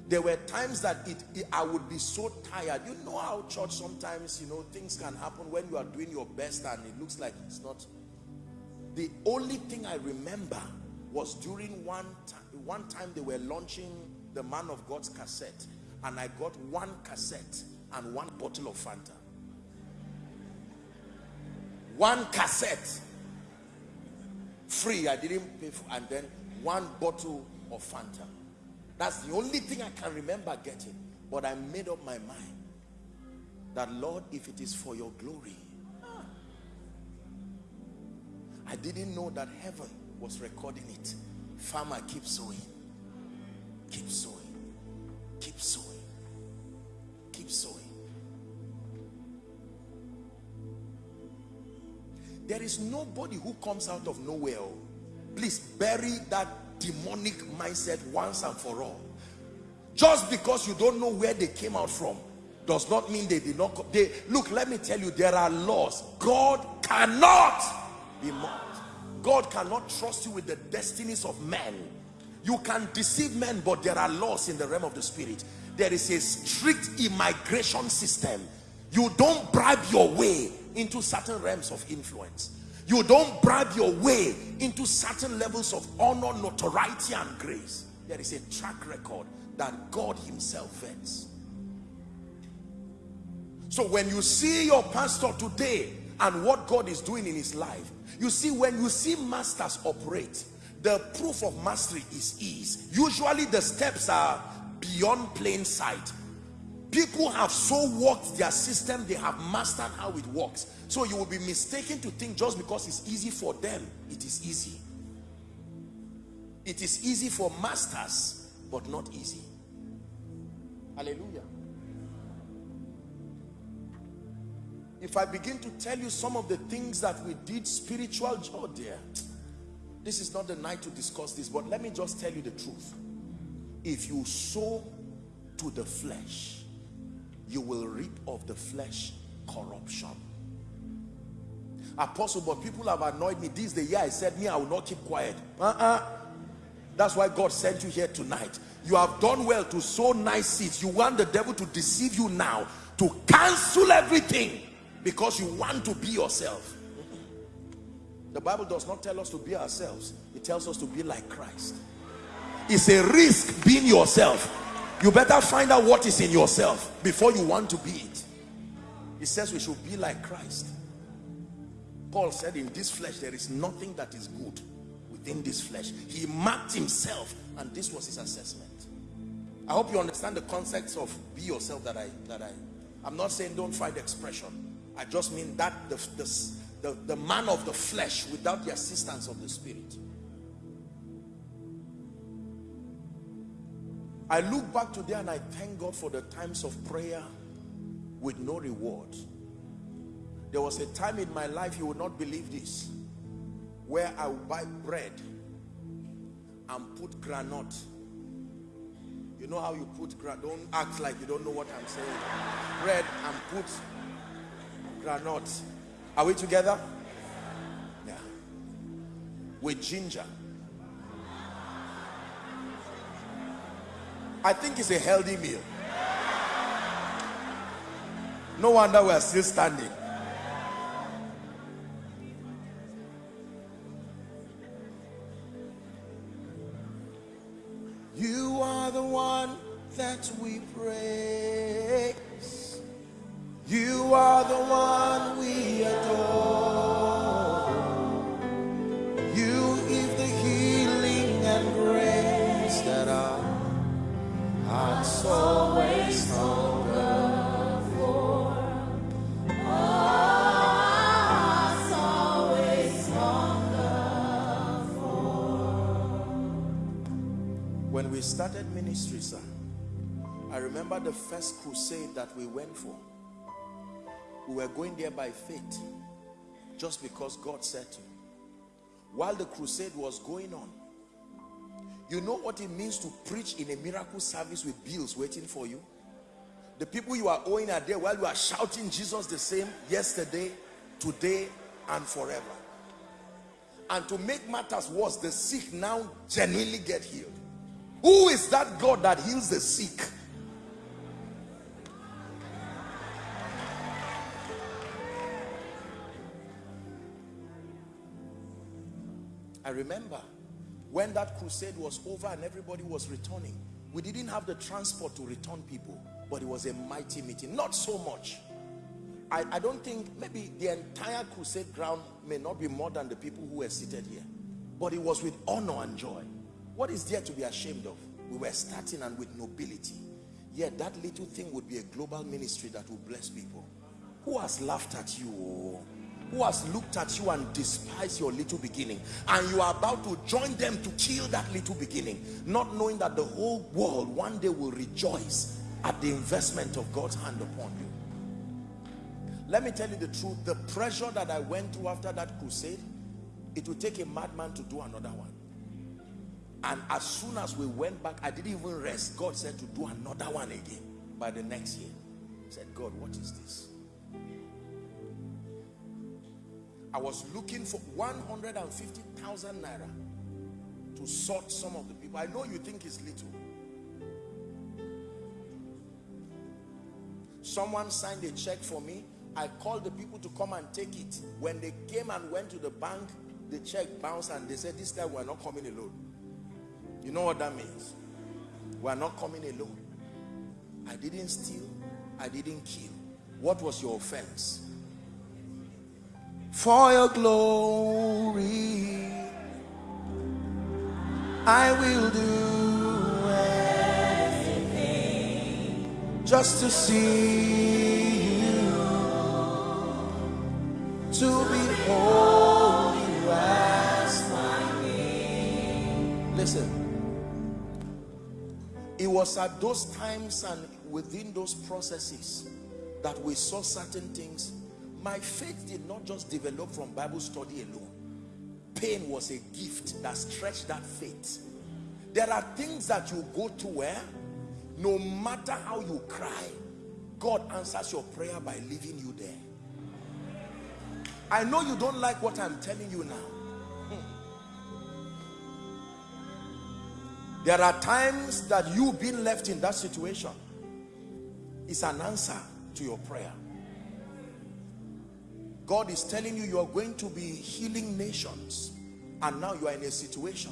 There were times that it, it, I would be so tired. You know how church sometimes, you know, things can happen when you are doing your best and it looks like it's not. The only thing I remember was during one time, one time they were launching the man of God's cassette and I got one cassette and one bottle of Fanta. One cassette free. I didn't pay for, and then one bottle of Fanta. That's the only thing I can remember getting. But I made up my mind that Lord, if it is for your glory, I didn't know that heaven was recording it. Farmer, keep sowing. Keep sowing. Keep sowing. Keep sowing. There is nobody who comes out of nowhere. Please bury that demonic mindset once and for all. Just because you don't know where they came out from does not mean they did not look let me tell you there are laws. God cannot be mocked god cannot trust you with the destinies of men. You can deceive men but there are laws in the realm of the spirit. There is a strict immigration system. You don't bribe your way into certain realms of influence you don't bribe your way into certain levels of honor notoriety and grace there is a track record that god himself vets so when you see your pastor today and what God is doing in his life, you see when you see masters operate, the proof of mastery is ease. Usually the steps are beyond plain sight. People have so worked their system, they have mastered how it works. So you will be mistaken to think just because it's easy for them, it is easy. It is easy for masters, but not easy. Hallelujah. if I begin to tell you some of the things that we did spiritual, oh dear, this is not the night to discuss this, but let me just tell you the truth. If you sow to the flesh, you will reap of the flesh corruption. Apostle, but people have annoyed me. This is the year I said, me, I will not keep quiet. Uh-uh. That's why God sent you here tonight. You have done well to sow nice seeds. You want the devil to deceive you now, to cancel everything because you want to be yourself the bible does not tell us to be ourselves it tells us to be like christ it's a risk being yourself you better find out what is in yourself before you want to be it. He says we should be like christ. Paul said in this flesh there is nothing that is good within this flesh. He marked himself and this was his assessment. I hope you understand the concepts of be yourself that i that i i'm not saying don't find expression. I just mean that the, the, the, the man of the flesh without the assistance of the spirit. I look back today and I thank God for the times of prayer with no reward. There was a time in my life, you would not believe this, where I would buy bread and put granite. You know how you put granite? Don't act like you don't know what I'm saying. Bread and put granite. Are we together? Yeah. With ginger. I think it's a healthy meal. No wonder we're still standing. You are the one that we praise. You are the one we adore. Always hunger for. Hearts always hunger for. When we started ministry, sir, I remember the first crusade that we went for we were going there by faith just because God said to. While the crusade was going on, you know what it means to preach in a miracle service with bills waiting for you? The people you are owing are there while you are shouting Jesus the same yesterday, today, and forever. And to make matters worse, the sick now genuinely get healed. Who is that God that heals the sick? I remember when that crusade was over and everybody was returning, we didn't have the transport to return people, but it was a mighty meeting. Not so much. I, I don't think maybe the entire crusade ground may not be more than the people who were seated here. but it was with honor and joy. What is there to be ashamed of? We were starting and with nobility. Yet that little thing would be a global ministry that will bless people. Who has laughed at you? Oh? Who has looked at you and despised your little beginning? And you are about to join them to kill that little beginning, not knowing that the whole world one day will rejoice at the investment of God's hand upon you. Let me tell you the truth, the pressure that I went through after that crusade, it would take a madman to do another one. And as soon as we went back, I didn't even rest. God said to do another one again by the next year. I said, God, what is this? I was looking for 150,000 naira to sort some of the people. I know you think it's little. Someone signed a check for me. I called the people to come and take it. When they came and went to the bank, the check bounced and they said, this time we're not coming alone. You know what that means? We're not coming alone. I didn't steal. I didn't kill. What was your offense? For your glory, I will do anything just to see you, to behold you as my King. Listen, it was at those times and within those processes that we saw certain things my faith did not just develop from bible study alone. Pain was a gift that stretched that faith. There are things that you go to where eh? no matter how you cry god answers your prayer by leaving you there. I know you don't like what i'm telling you now. Hmm. There are times that you being left in that situation is an answer to your prayer. God is telling you you are going to be healing nations and now you are in a situation.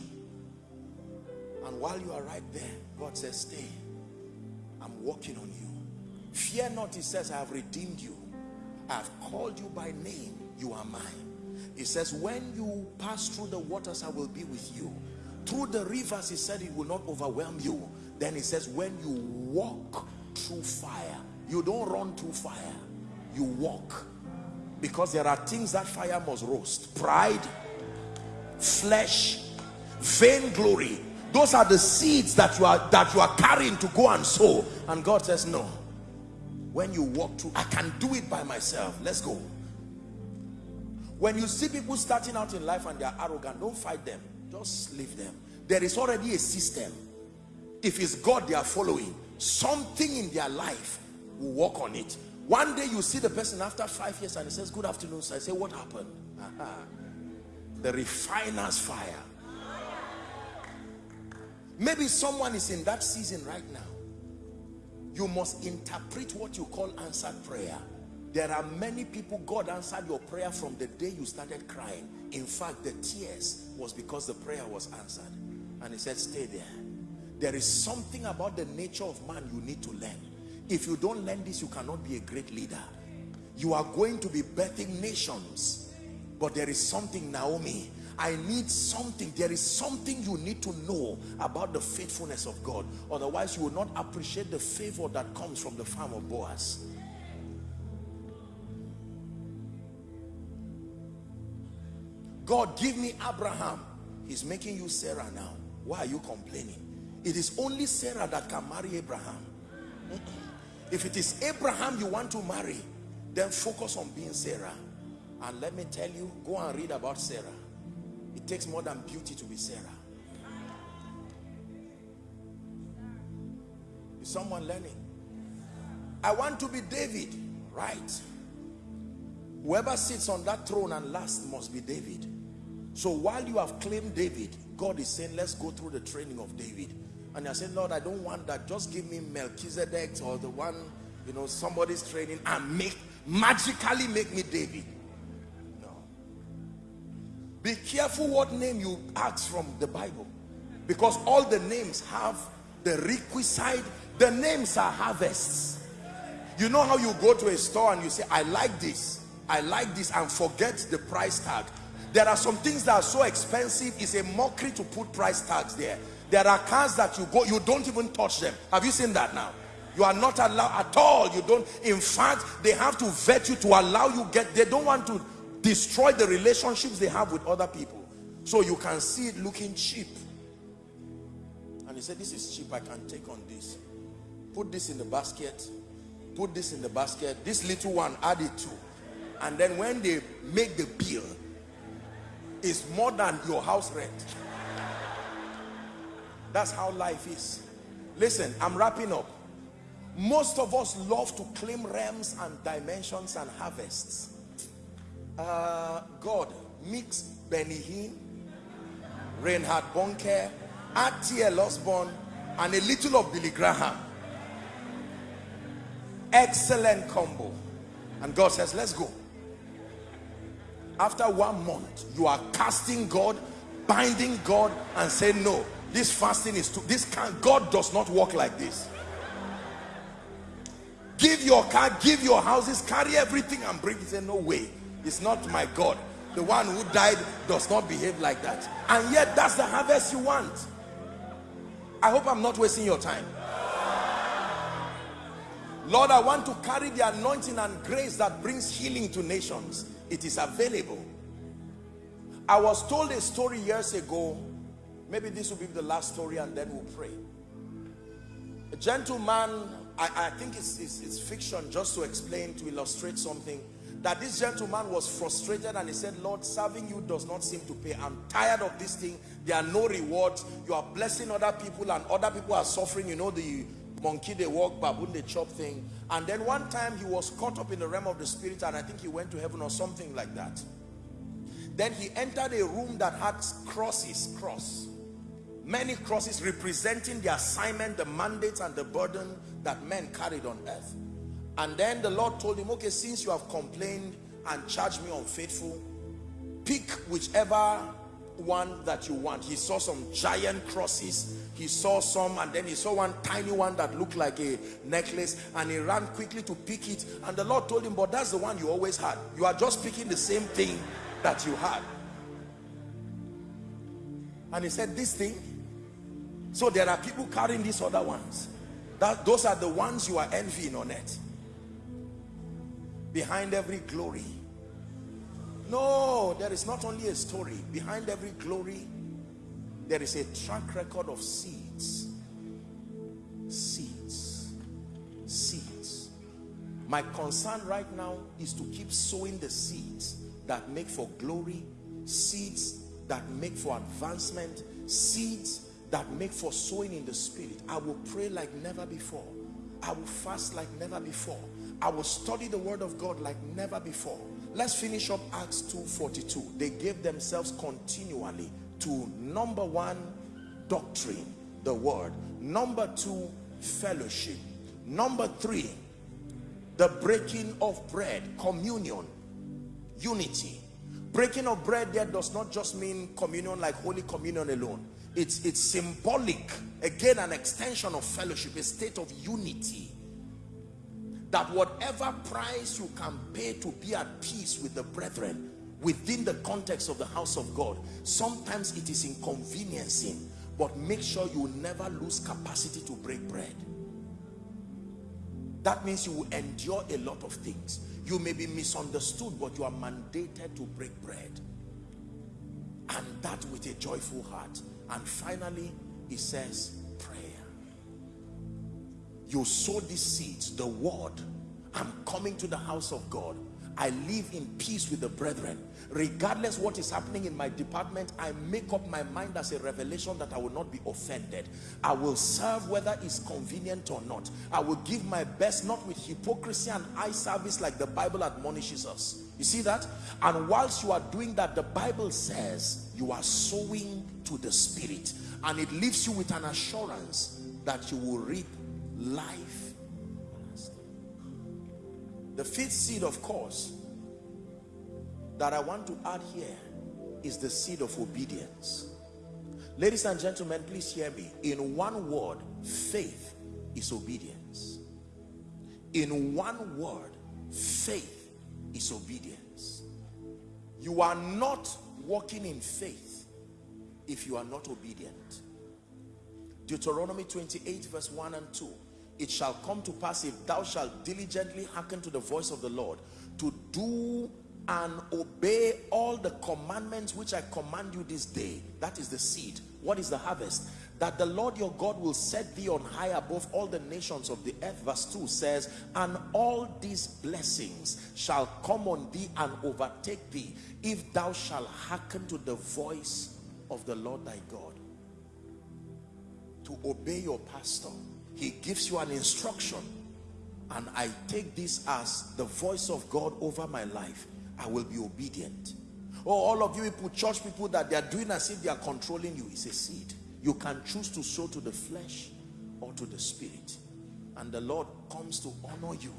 And while you are right there God says stay. I'm working on you. Fear not he says I have redeemed you. I have called you by name. You are mine. He says when you pass through the waters I will be with you. Through the rivers he said it will not overwhelm you. Then he says when you walk through fire you don't run through fire. You walk because there are things that fire must roast. Pride flesh vainglory. Those are the seeds that you are that you are carrying to go and sow. And god says no. When you walk through i can do it by myself. Let's go. When you see people starting out in life and they are arrogant don't fight them. Just leave them. There is already a system. If it's god they are following something in their life will work on it one day you see the person after five years and he says good afternoon sir. i say what happened? The refiner's fire. Maybe someone is in that season right now. You must interpret what you call answered prayer. There are many people God answered your prayer from the day you started crying. In fact the tears was because the prayer was answered. And he said stay there. There is something about the nature of man you need to learn if you don't learn this you cannot be a great leader. You are going to be birthing nations. But there is something Naomi I need something. There is something you need to know about the faithfulness of God. Otherwise you will not appreciate the favor that comes from the farm of Boaz. God give me Abraham. He's making you Sarah now. Why are you complaining? It is only Sarah that can marry Abraham if it is Abraham you want to marry then focus on being Sarah. And let me tell you go and read about Sarah. It takes more than beauty to be Sarah. Is someone learning? I want to be David. Right. Whoever sits on that throne and last must be David. So while you have claimed David God is saying let's go through the training of David and you're saying Lord I don't want that. Just give me Melchizedek or the one you know somebody's training and make magically make me David. No. Be careful what name you ask from the Bible. Because all the names have the requisite the names are harvests. You know how you go to a store and you say I like this. I like this and forget the price tag. There are some things that are so expensive, it's a mockery to put price tags there. There are cars that you go, you don't even touch them. Have you seen that now? You are not allowed at all. You don't, in fact, they have to vet you to allow you get, they don't want to destroy the relationships they have with other people. So you can see it looking cheap. And he said, this is cheap, I can take on this. Put this in the basket. Put this in the basket. This little one, add it to. And then when they make the bill, it's more than your house rent. That's how life is. Listen, I'm wrapping up. Most of us love to claim realms and dimensions and harvests. Uh, God, mix Benny Hinn, Reinhard Bonnke, R.T.L. Osborn, and a little of Billy Graham. Excellent combo. And God says, let's go. After one month, you are casting God, binding God, and saying, no, this fasting is too, this can God does not work like this. Give your car, give your houses, carry everything and bring it. Say, no way. It's not my God. The one who died does not behave like that. And yet that's the harvest you want. I hope I'm not wasting your time. Lord, I want to carry the anointing and grace that brings healing to nations. It is available. I was told a story years ago. Maybe this will be the last story and then we'll pray. A gentleman, I, I think it's, it's, it's fiction just to explain, to illustrate something that this gentleman was frustrated and he said, Lord, serving you does not seem to pay. I'm tired of this thing. There are no rewards. You are blessing other people and other people are suffering. You know, the monkey they walk, baboon they chop thing. And then one time he was caught up in the realm of the spirit and I think he went to heaven or something like that. Then he entered a room that had crosses, cross. Many crosses representing the assignment, the mandate and the burden that men carried on earth. And then the Lord told him, okay, since you have complained and charged me unfaithful, pick whichever one that you want. He saw some giant crosses. He saw some and then he saw one tiny one that looked like a necklace and he ran quickly to pick it. And the Lord told him, but that's the one you always had. You are just picking the same thing that you had. And he said, this thing. So there are people carrying these other ones. That, those are the ones you are envying on it behind every glory. No there is not only a story. Behind every glory there is a track record of seeds. Seeds. Seeds. My concern right now is to keep sowing the seeds that make for glory seeds that make for advancement seeds that make for sowing in the spirit i will pray like never before i will fast like never before I will study the word of God like never before. Let's finish up Acts 2.42. They gave themselves continually to number one, doctrine, the word. Number two, fellowship. Number three, the breaking of bread, communion, unity. Breaking of bread there does not just mean communion like Holy Communion alone. It's, it's symbolic, again an extension of fellowship, a state of unity. That whatever price you can pay to be at peace with the brethren within the context of the house of God sometimes it is inconveniencing but make sure you never lose capacity to break bread. That means you will endure a lot of things. You may be misunderstood but you are mandated to break bread. And that with a joyful heart and finally he says prayer. you sow these seeds the word i'm coming to the house of god. I live in peace with the brethren. Regardless what is happening in my department i make up my mind as a revelation that i will not be offended. I will serve whether it's convenient or not. I will give my best not with hypocrisy and eye service like the bible admonishes us. You see that? And whilst you are doing that the bible says you are sowing to the spirit and it leaves you with an assurance that you will reap life the fifth seed of course that I want to add here is the seed of obedience. Ladies and gentlemen please hear me. In one word faith is obedience. In one word faith is obedience. You are not walking in faith if you are not obedient. Deuteronomy 28 verse 1 and 2. It shall come to pass if thou shalt diligently hearken to the voice of the Lord to do and obey all the commandments which I command you this day. That is the seed. What is the harvest? That the Lord your God will set thee on high above all the nations of the earth. Verse 2 says, And all these blessings shall come on thee and overtake thee if thou shalt hearken to the voice of the Lord thy God. To obey your pastor. He gives you an instruction. And I take this as the voice of God over my life I will be obedient. Oh, all of you people, church people, that they are doing as if they are controlling you. is a seed. You can choose to sow to the flesh or to the spirit. And the Lord comes to honor you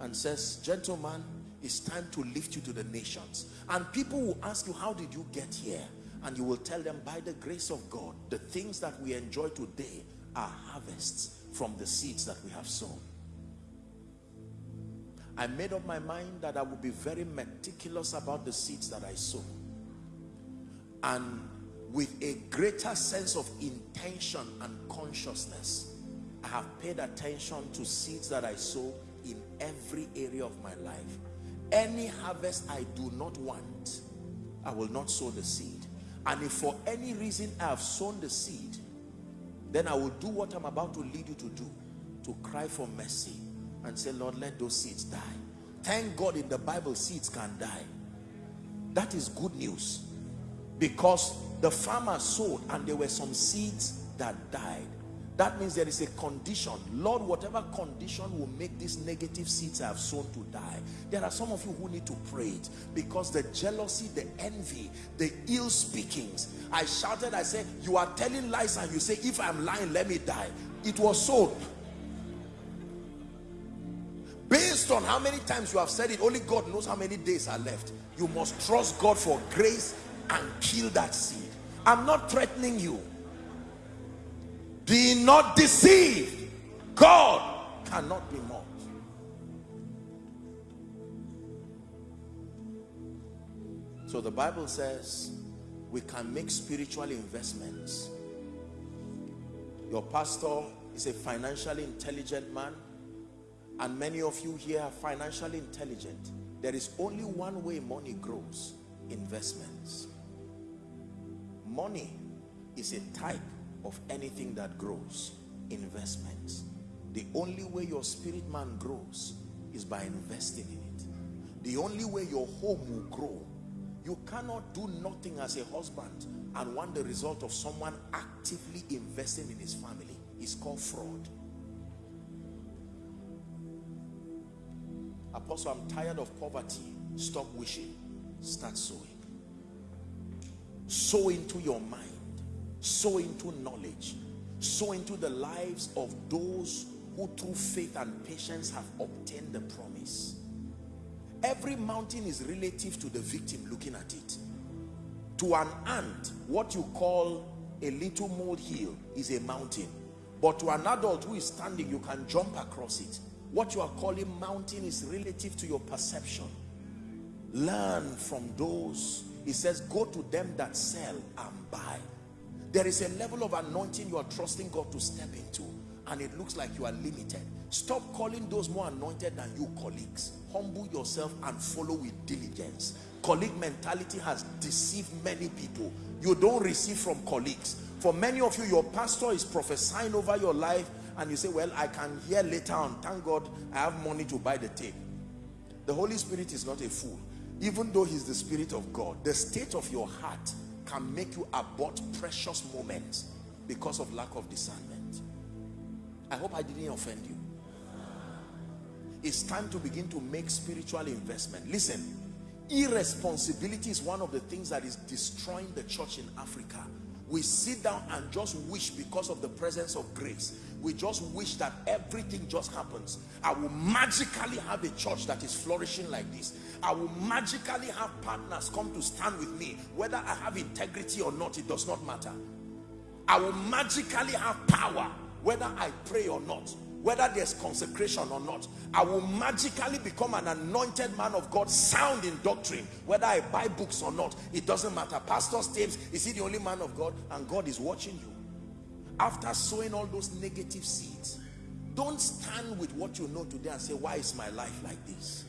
and says, gentlemen, it's time to lift you to the nations. And people will ask you, how did you get here? And you will tell them, by the grace of God, the things that we enjoy today are harvests from the seeds that we have sown. I made up my mind that I would be very meticulous about the seeds that I sow. And with a greater sense of intention and consciousness, I have paid attention to seeds that I sow in every area of my life. Any harvest I do not want, I will not sow the seed. And if for any reason I have sown the seed, then I will do what I'm about to lead you to do, to cry for mercy and say, Lord, let those seeds die. Thank God in the Bible, seeds can die. That is good news. Because the farmer sowed and there were some seeds that died. That means there is a condition. Lord, whatever condition will make these negative seeds I have sown to die. There are some of you who need to pray it. Because the jealousy, the envy, the ill speakings. I shouted, I said, you are telling lies and you say, if I'm lying, let me die. It was sown based on how many times you have said it only God knows how many days are left you must trust God for grace and kill that seed I'm not threatening you be not deceived. God cannot be mocked. So the Bible says we can make spiritual investments. Your pastor is a financially intelligent man and many of you here are financially intelligent. There is only one way money grows investments. Money is a type of anything that grows investments the only way your spirit man grows is by investing in it the only way your home will grow you cannot do nothing as a husband and want the result of someone actively investing in his family it's called fraud Apostle, I'm tired of poverty. Stop wishing. Start sowing. Sow into your mind. Sow into knowledge. Sow into the lives of those who through faith and patience have obtained the promise. Every mountain is relative to the victim looking at it. To an ant, what you call a little molehill is a mountain. But to an adult who is standing, you can jump across it what you are calling mountain is relative to your perception. Learn from those. He says, go to them that sell and buy. There is a level of anointing you are trusting God to step into and it looks like you are limited. Stop calling those more anointed than you colleagues. Humble yourself and follow with diligence. Colleague mentality has deceived many people. You don't receive from colleagues. For many of you, your pastor is prophesying over your life and you say, well, I can hear later on, thank God I have money to buy the tape. The Holy Spirit is not a fool. Even though he's the Spirit of God, the state of your heart can make you abort precious moments because of lack of discernment. I hope I didn't offend you. It's time to begin to make spiritual investment. Listen, irresponsibility is one of the things that is destroying the church in Africa. We sit down and just wish because of the presence of grace we just wish that everything just happens i will magically have a church that is flourishing like this i will magically have partners come to stand with me whether i have integrity or not it does not matter i will magically have power whether i pray or not whether there's consecration or not. I will magically become an anointed man of God, sound in doctrine, whether I buy books or not. It doesn't matter. Pastor James, is he the only man of God? And God is watching you. After sowing all those negative seeds, don't stand with what you know today and say, why is my life like this?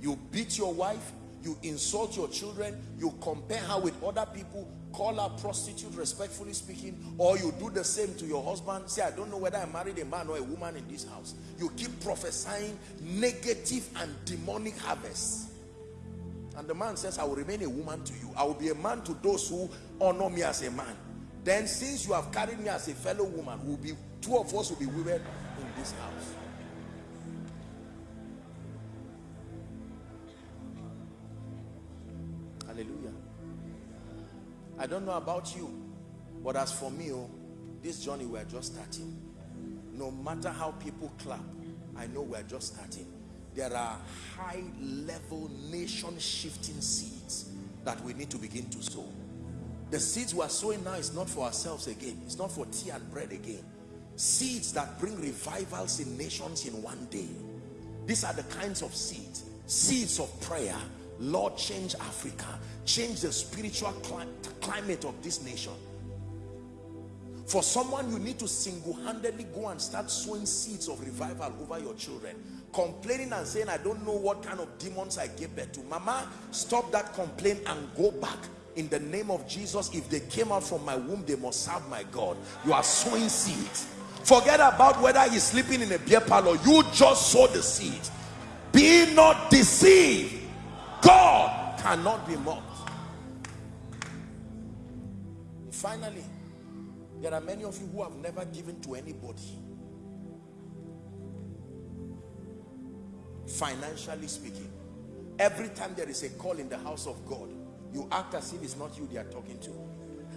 You beat your wife, you insult your children, you compare her with other people, call her prostitute, respectfully speaking, or you do the same to your husband. Say, I don't know whether I married a man or a woman in this house. You keep prophesying negative and demonic harvests. And the man says, I will remain a woman to you. I will be a man to those who honor me as a man. Then since you have carried me as a fellow woman, will be two of us will be women in this house. I don't know about you, but as for me, oh, this journey we're just starting. No matter how people clap, I know we're just starting. There are high level nation shifting seeds that we need to begin to sow. The seeds we are sowing now is not for ourselves again. It's not for tea and bread again. Seeds that bring revivals in nations in one day. These are the kinds of seeds. Seeds of prayer. Lord, change Africa. Change the spiritual climate of this nation. For someone, you need to single-handedly go and start sowing seeds of revival over your children. Complaining and saying, I don't know what kind of demons I gave birth to. Mama, stop that complaint and go back in the name of Jesus. If they came out from my womb, they must serve my God. You are sowing seeds. Forget about whether he's sleeping in a beer parlor. You just sow the seed. Be not deceived. God cannot be mocked. Finally, there are many of you who have never given to anybody. Financially speaking, every time there is a call in the house of God, you act as if it's not you they are talking to.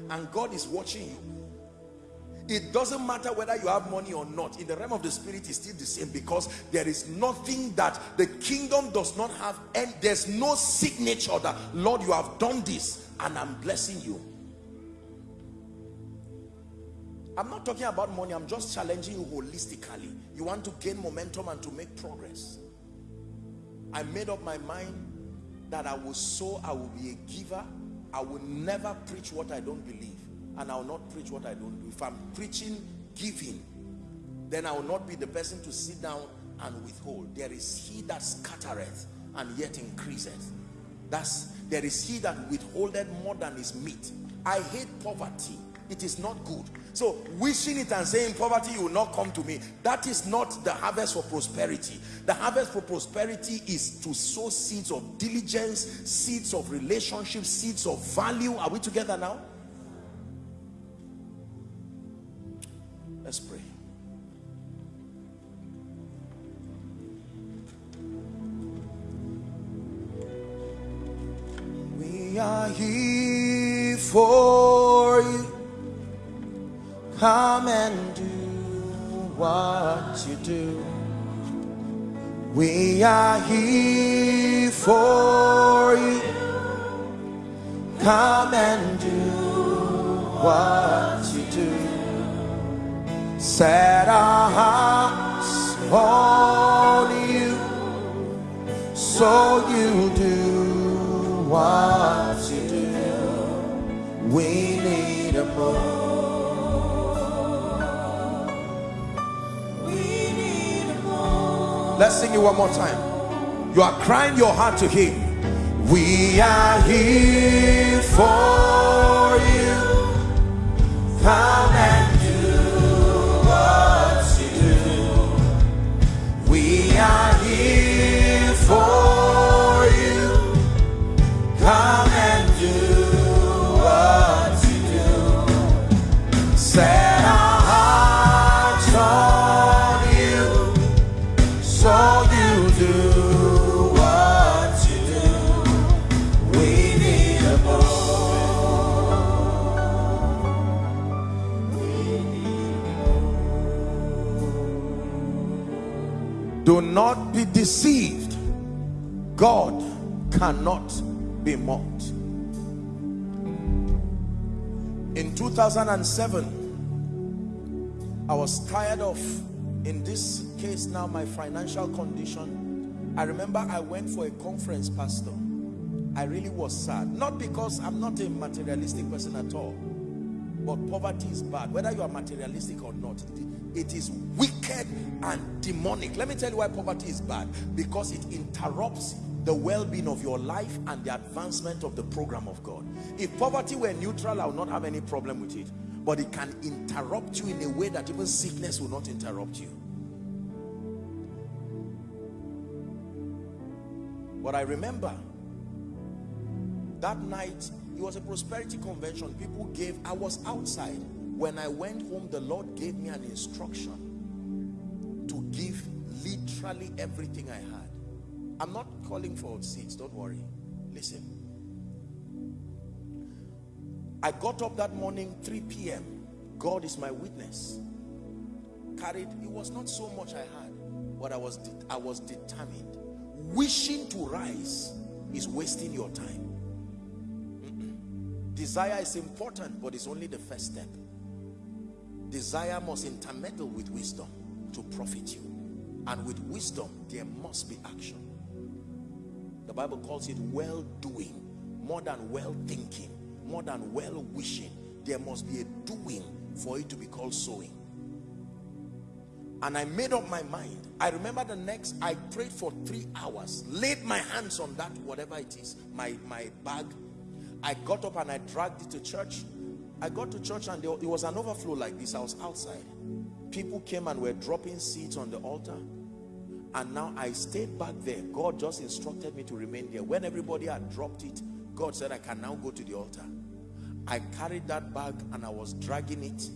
And God is watching you. It doesn't matter whether you have money or not. In the realm of the spirit, is still the same because there is nothing that the kingdom does not have. And there's no signature that, Lord, you have done this and I'm blessing you. I'm not talking about money. I'm just challenging you holistically. You want to gain momentum and to make progress. I made up my mind that I will sow, I will be a giver. I will never preach what I don't believe. And I will not preach what I don't do. If I'm preaching giving, then I will not be the person to sit down and withhold. There is he that scattereth and yet increaseth. That's there is he that withholdeth more than is meet. I hate poverty. It is not good. So wishing it and saying poverty you will not come to me. That is not the harvest for prosperity. The harvest for prosperity is to sow seeds of diligence, seeds of relationship, seeds of value. Are we together now? Let's pray. We are here for you Come and do what you do. We are here for you. Come and do what you do. Set our hearts on you. So you do what you do. We need a move. Let's sing it one more time. You are crying your heart to him. We are here for you. Come and not be deceived. God cannot be mocked. In 2007, I was tired of in this case now my financial condition i remember i went for a conference pastor i really was sad not because i'm not a materialistic person at all but poverty is bad whether you are materialistic or not it is wicked and demonic. Let me tell you why poverty is bad. Because it interrupts the well-being of your life and the advancement of the program of God. If poverty were neutral I would not have any problem with it. But it can interrupt you in a way that even sickness will not interrupt you. But I remember that night it was a prosperity convention. People gave I was outside when I went home the Lord gave me an instruction to give literally everything I had. I'm not calling for seats don't worry. Listen. I got up that morning 3 p.m. God is my witness. Carried it was not so much I had but I was I was determined. Wishing to rise is wasting your time. Desire is important but it's only the first step desire must intermeddle with wisdom to profit you. And with wisdom there must be action. The bible calls it well doing more than well thinking more than well wishing there must be a doing for it to be called sowing. And I made up my mind. I remember the next I prayed for three hours laid my hands on that whatever it is my my bag. I got up and I dragged it to church I got to church and there, it was an overflow like this. I was outside. People came and were dropping seeds on the altar. And now I stayed back there. God just instructed me to remain there. When everybody had dropped it God said I can now go to the altar. I carried that bag and I was dragging it.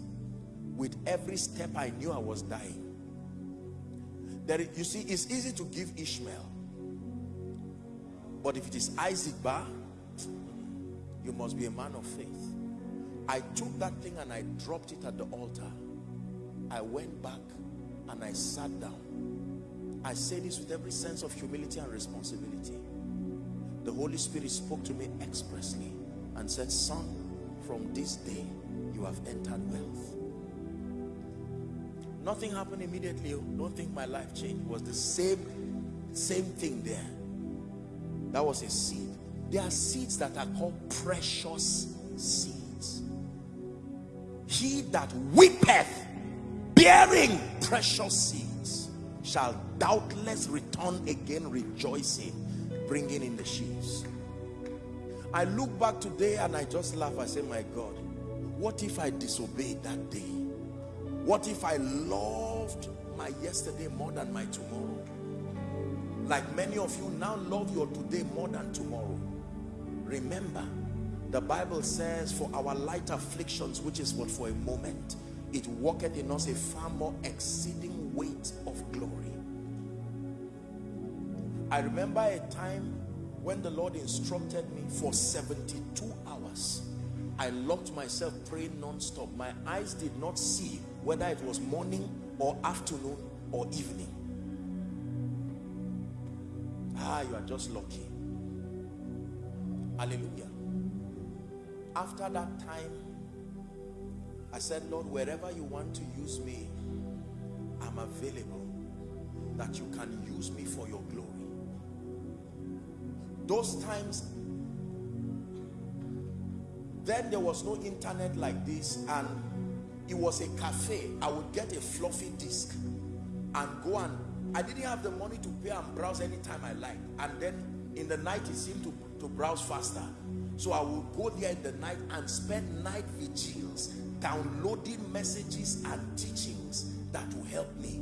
With every step I knew I was dying. There you see it's easy to give Ishmael. But if it is Isaac Bar you must be a man of faith I took that thing and I dropped it at the altar. I went back and I sat down. I say this with every sense of humility and responsibility. The Holy Spirit spoke to me expressly and said son from this day you have entered wealth. Nothing happened immediately. Don't think my life changed. It was the same same thing there. That was a seed. There are seeds that are called precious seeds he that weepeth bearing precious seeds shall doubtless return again rejoicing bringing in the sheaves I look back today and I just laugh I say my God what if I disobeyed that day what if I loved my yesterday more than my tomorrow? Like many of you now love your today more than tomorrow. Remember, the Bible says, for our light afflictions, which is but for a moment, it worketh in us a far more exceeding weight of glory. I remember a time when the Lord instructed me for 72 hours. I locked myself praying non-stop. My eyes did not see whether it was morning or afternoon or evening. Ah, you are just lucky. Hallelujah. After that time, I said, Lord, wherever you want to use me, I'm available that you can use me for your glory. Those times, then there was no internet like this and it was a cafe. I would get a floppy disk and go and i didn't have the money to pay and browse anytime i liked. And then in the night it seemed to, to browse faster so i will go there in the night and spend night vigils downloading messages and teachings that will help me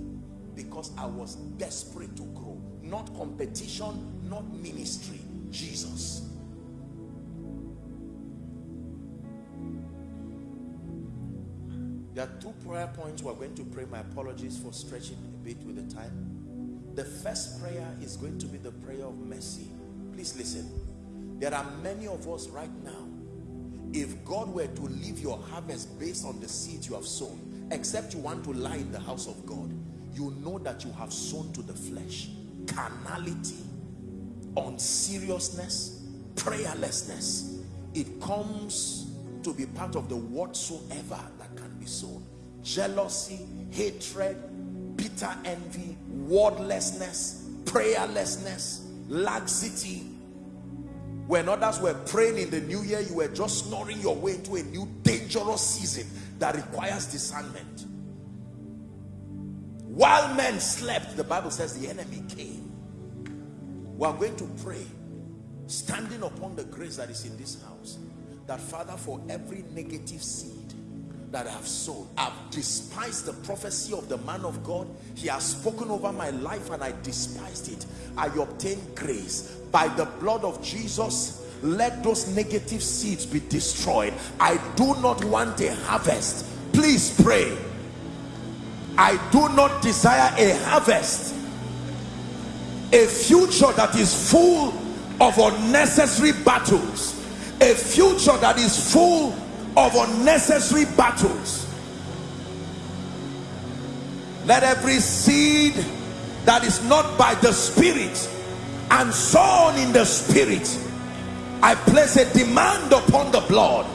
because i was desperate to grow not competition not ministry jesus There are two prayer points we're going to pray. My apologies for stretching a bit with the time. The first prayer is going to be the prayer of mercy. Please listen. There are many of us right now. If God were to leave your harvest based on the seeds you have sown, except you want to lie in the house of God, you know that you have sown to the flesh. Carnality, unseriousness, prayerlessness. It comes to be part of the whatsoever that can be sown. Jealousy, hatred, bitter envy, wordlessness, prayerlessness, laxity. When others were praying in the new year, you were just snoring your way into a new dangerous season that requires discernment. While men slept, the Bible says the enemy came. We are going to pray, standing upon the grace that is in this house, that Father, for every negative seed that I have sown. I've despised the prophecy of the man of God. He has spoken over my life and I despised it. I obtained grace. By the blood of Jesus, let those negative seeds be destroyed. I do not want a harvest. Please pray. I do not desire a harvest. A future that is full of unnecessary battles. A future that is full of unnecessary battles. Let every seed that is not by the spirit and sown in the spirit i place a demand upon the blood.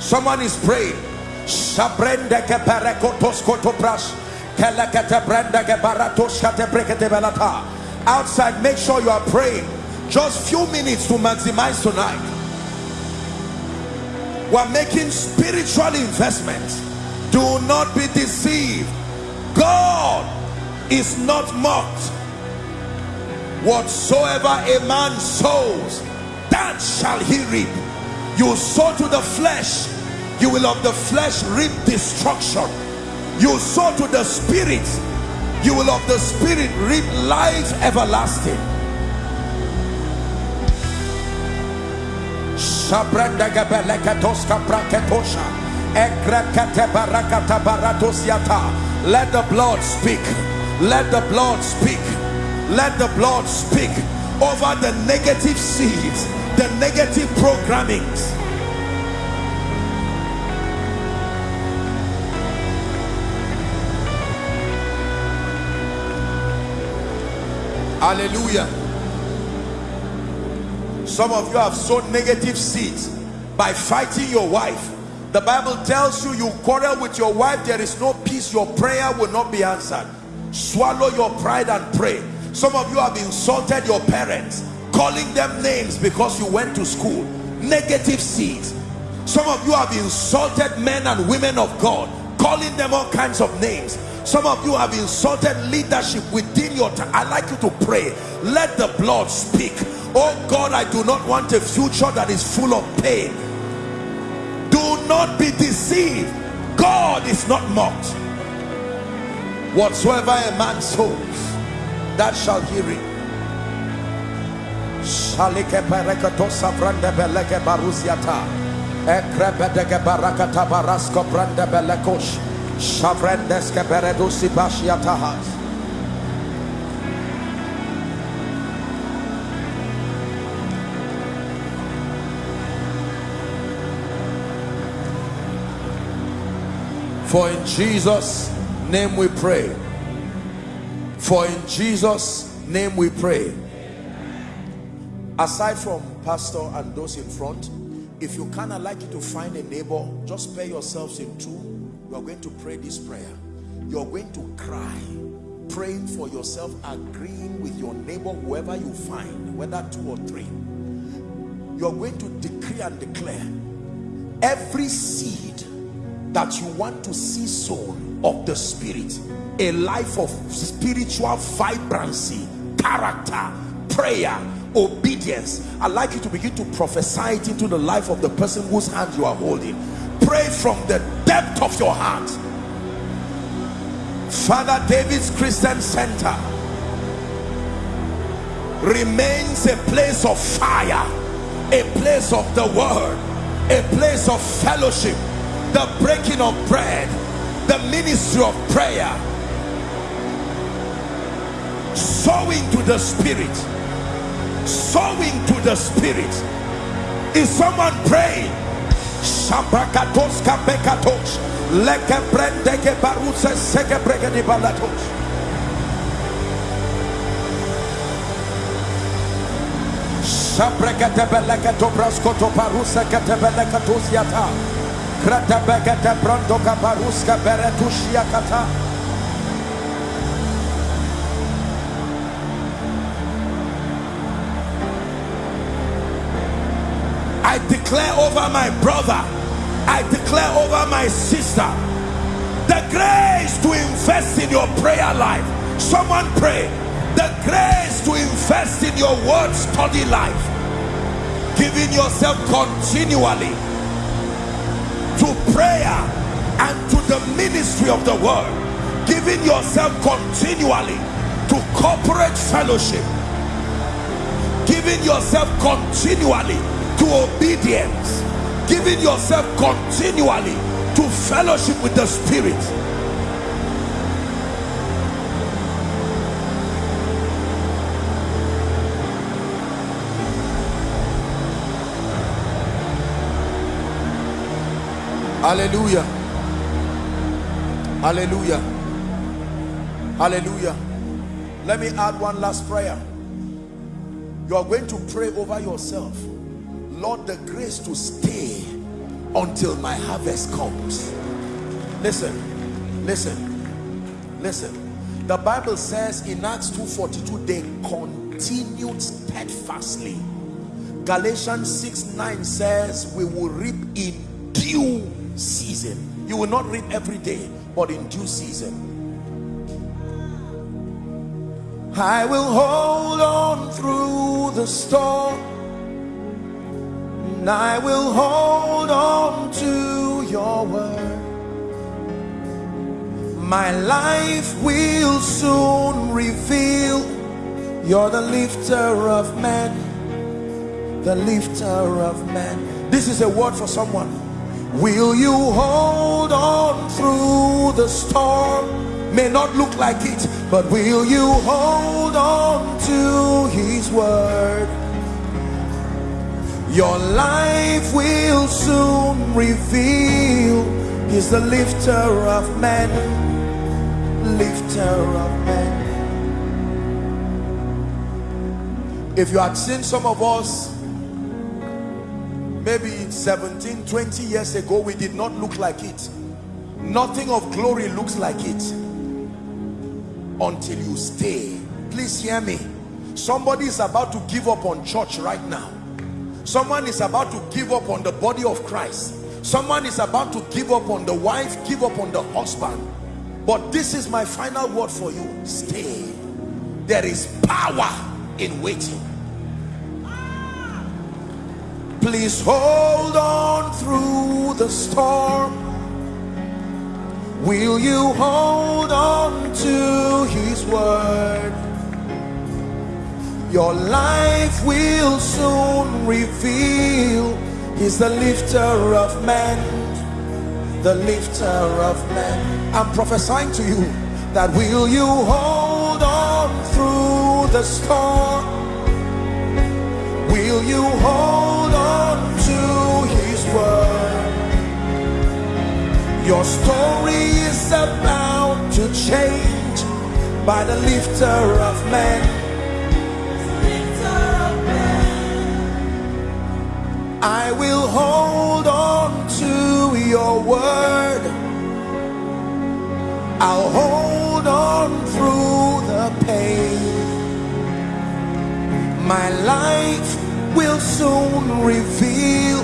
Someone is praying. Outside make sure you are praying just few minutes to maximize tonight. We're making spiritual investments. Do not be deceived. God is not mocked. Whatsoever a man sows that shall he reap. You sow to the flesh you will of the flesh reap destruction. You sow to the spirit you will of the spirit reap life everlasting Shabranda. Let the blood speak. Let the blood speak. Let the blood speak over the negative seeds, the negative programmings. Hallelujah. Some of you have sown negative seeds by fighting your wife. The Bible tells you you quarrel with your wife, there is no peace, your prayer will not be answered. Swallow your pride and pray. Some of you have insulted your parents, calling them names because you went to school. Negative seeds. Some of you have insulted men and women of God, calling them all kinds of names. Some of you have insulted leadership within your time. I like you to pray. Let the blood speak. Oh God I do not want a future that is full of pain. Do not be deceived. God is not mocked. Whatsoever a man sows that shall he reap. Shalike barasko brande For in Jesus' name we pray. For in Jesus' name we pray. Aside from pastor and those in front, if you can, I'd like you to find a neighbor. Just pair yourselves in two. You are going to pray this prayer. You're going to cry, praying for yourself, agreeing with your neighbor, whoever you find, whether two or three. You're going to decree and declare every seed that you want to see sown of the spirit a life of spiritual vibrancy character prayer obedience i'd like you to begin to prophesy it into the life of the person whose hand you are holding pray from the depth of your heart. Father david's christian center remains a place of fire a place of the word a place of fellowship the breaking of bread the ministry of prayer. Sowing to the spirit. Sowing to the spirit. Is someone praying Shabrakatos kapekatos. Leke brendeke baruse seke bregedi balatos. Shabrekete beleke to brasko to baruse kete beleke to siata. I declare over my brother, I declare over my sister, the grace to invest in your prayer life. Someone pray, the grace to invest in your word study life, giving yourself continually to prayer and to the ministry of the word, giving yourself continually to corporate fellowship, giving yourself continually to obedience, giving yourself continually to fellowship with the Spirit. Hallelujah. Hallelujah. Hallelujah. Let me add one last prayer. You are going to pray over yourself. Lord, the grace to stay until my harvest comes. Listen, listen, listen. The Bible says in Acts 2.42, they continued steadfastly. Galatians 6, 9 says, we will reap in due season. You will not reap every day, but in due season. I will hold on through the storm. And I will hold on to your word. My life will soon reveal you're the lifter of men. The lifter of men. This is a word for someone Will you hold on through the storm? May not look like it, but will you hold on to his word? Your life will soon reveal. He's the lifter of men, lifter of men. If you had seen some of us maybe 17 20 years ago we did not look like it. Nothing of glory looks like it. Until you stay. Please hear me. Somebody is about to give up on church right now someone is about to give up on the body of Christ. Someone is about to give up on the wife give up on the husband. But this is my final word for you. Stay. There is power in waiting. Please hold on through the storm. Will you hold on to his word your life will soon reveal. He's the lifter of men. The lifter of men. I'm prophesying to you that will you hold on through the storm? Will you hold on to his word? Your story is about to change by the lifter of men I will hold on to your word I'll hold on through the pain my life will soon reveal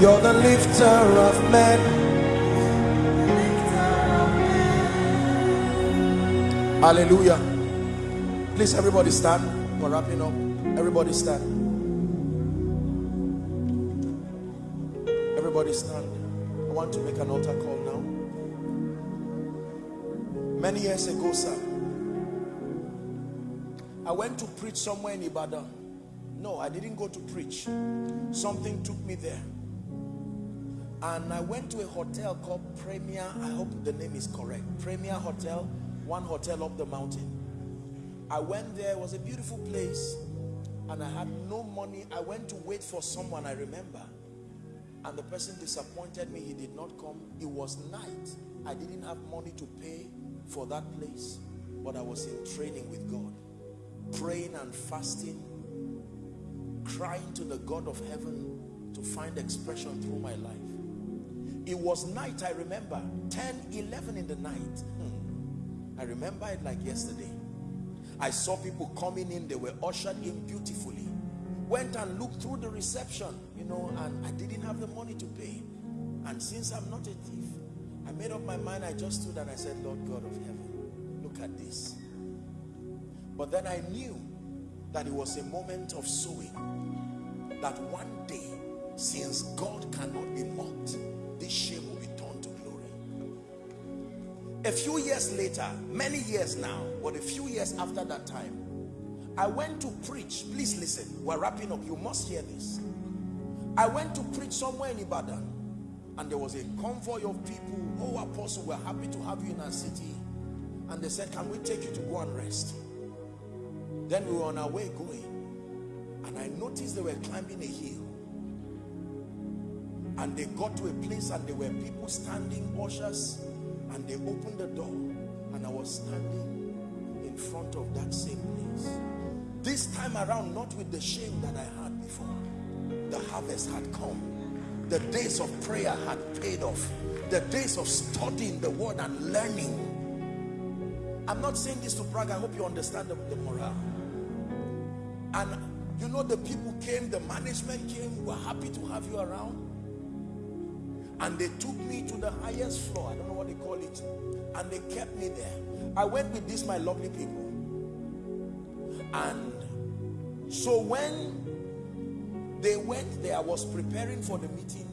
you're the lifter of men. Hallelujah. Please, everybody stand. We're wrapping up. Everybody stand. Everybody stand. I want to make an altar call now. Many years ago, sir, I went to preach somewhere in Ibadan no, I didn't go to preach. Something took me there. And I went to a hotel called Premier. I hope the name is correct. Premier Hotel, one hotel up the mountain. I went there, it was a beautiful place. And I had no money. I went to wait for someone, I remember and the person disappointed me. He did not come. It was night. I didn't have money to pay for that place but i was in training with god. Praying and fasting crying to the god of heaven to find expression through my life. It was night i remember. 10 11 in the night. Hmm. I remember it like yesterday. I saw people coming in. They were ushered in beautifully. Went and looked through the reception know, and I didn't have the money to pay. And since I'm not a thief, I made up my mind, I just stood and I said, Lord God of heaven, look at this. But then I knew that it was a moment of sowing. That one day, since God cannot be mocked, this shame will be turned to glory. A few years later, many years now, but a few years after that time, I went to preach. Please listen. We're wrapping up. You must hear this. I went to preach somewhere in Ibadan and there was a convoy of people. Oh, Apostle, we're happy to have you in our city. And they said, can we take you to go and rest? Then we were on our way going. And I noticed they were climbing a hill. And they got to a place and there were people standing, ushers. And they opened the door. And I was standing in front of that same place. This time around, not with the shame that I had before the harvest had come. The days of prayer had paid off. The days of studying the word and learning. I'm not saying this to brag. I hope you understand the, the morale. And you know the people came, the management came, were happy to have you around. And they took me to the highest floor. I don't know what they call it. And they kept me there. I went with these, my lovely people. And so when they went there, I was preparing for the meeting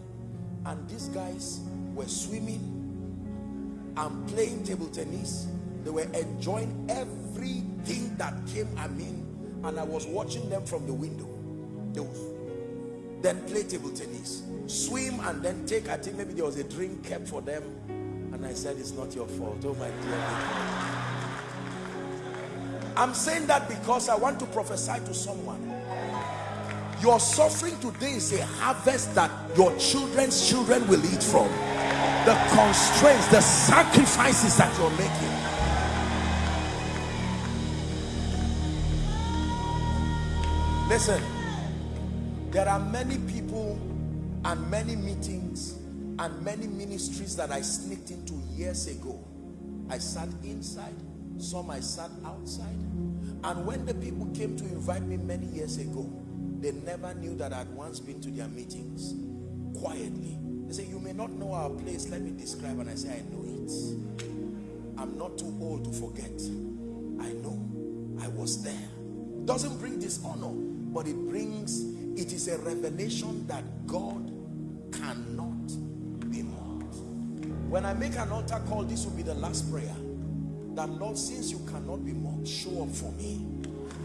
and these guys were swimming and playing table tennis. They were enjoying everything that came I mean and I was watching them from the window. They would then play table tennis, swim and then take, I think maybe there was a drink kept for them and I said, it's not your fault, oh my dear. I'm saying that because I want to prophesy to someone your suffering today is a harvest that your children's children will eat from. The constraints, the sacrifices that you're making. Listen, there are many people and many meetings and many ministries that I sneaked into years ago. I sat inside, some I sat outside. And when the people came to invite me many years ago, they never knew that I had once been to their meetings quietly. They say, you may not know our place. Let me describe. And I say, I know it. I'm not too old to forget. I know I was there. Doesn't bring dishonor, but it brings, it is a revelation that God cannot be mocked. When I make an altar call, this will be the last prayer. That Lord, since you cannot be mocked, show up for me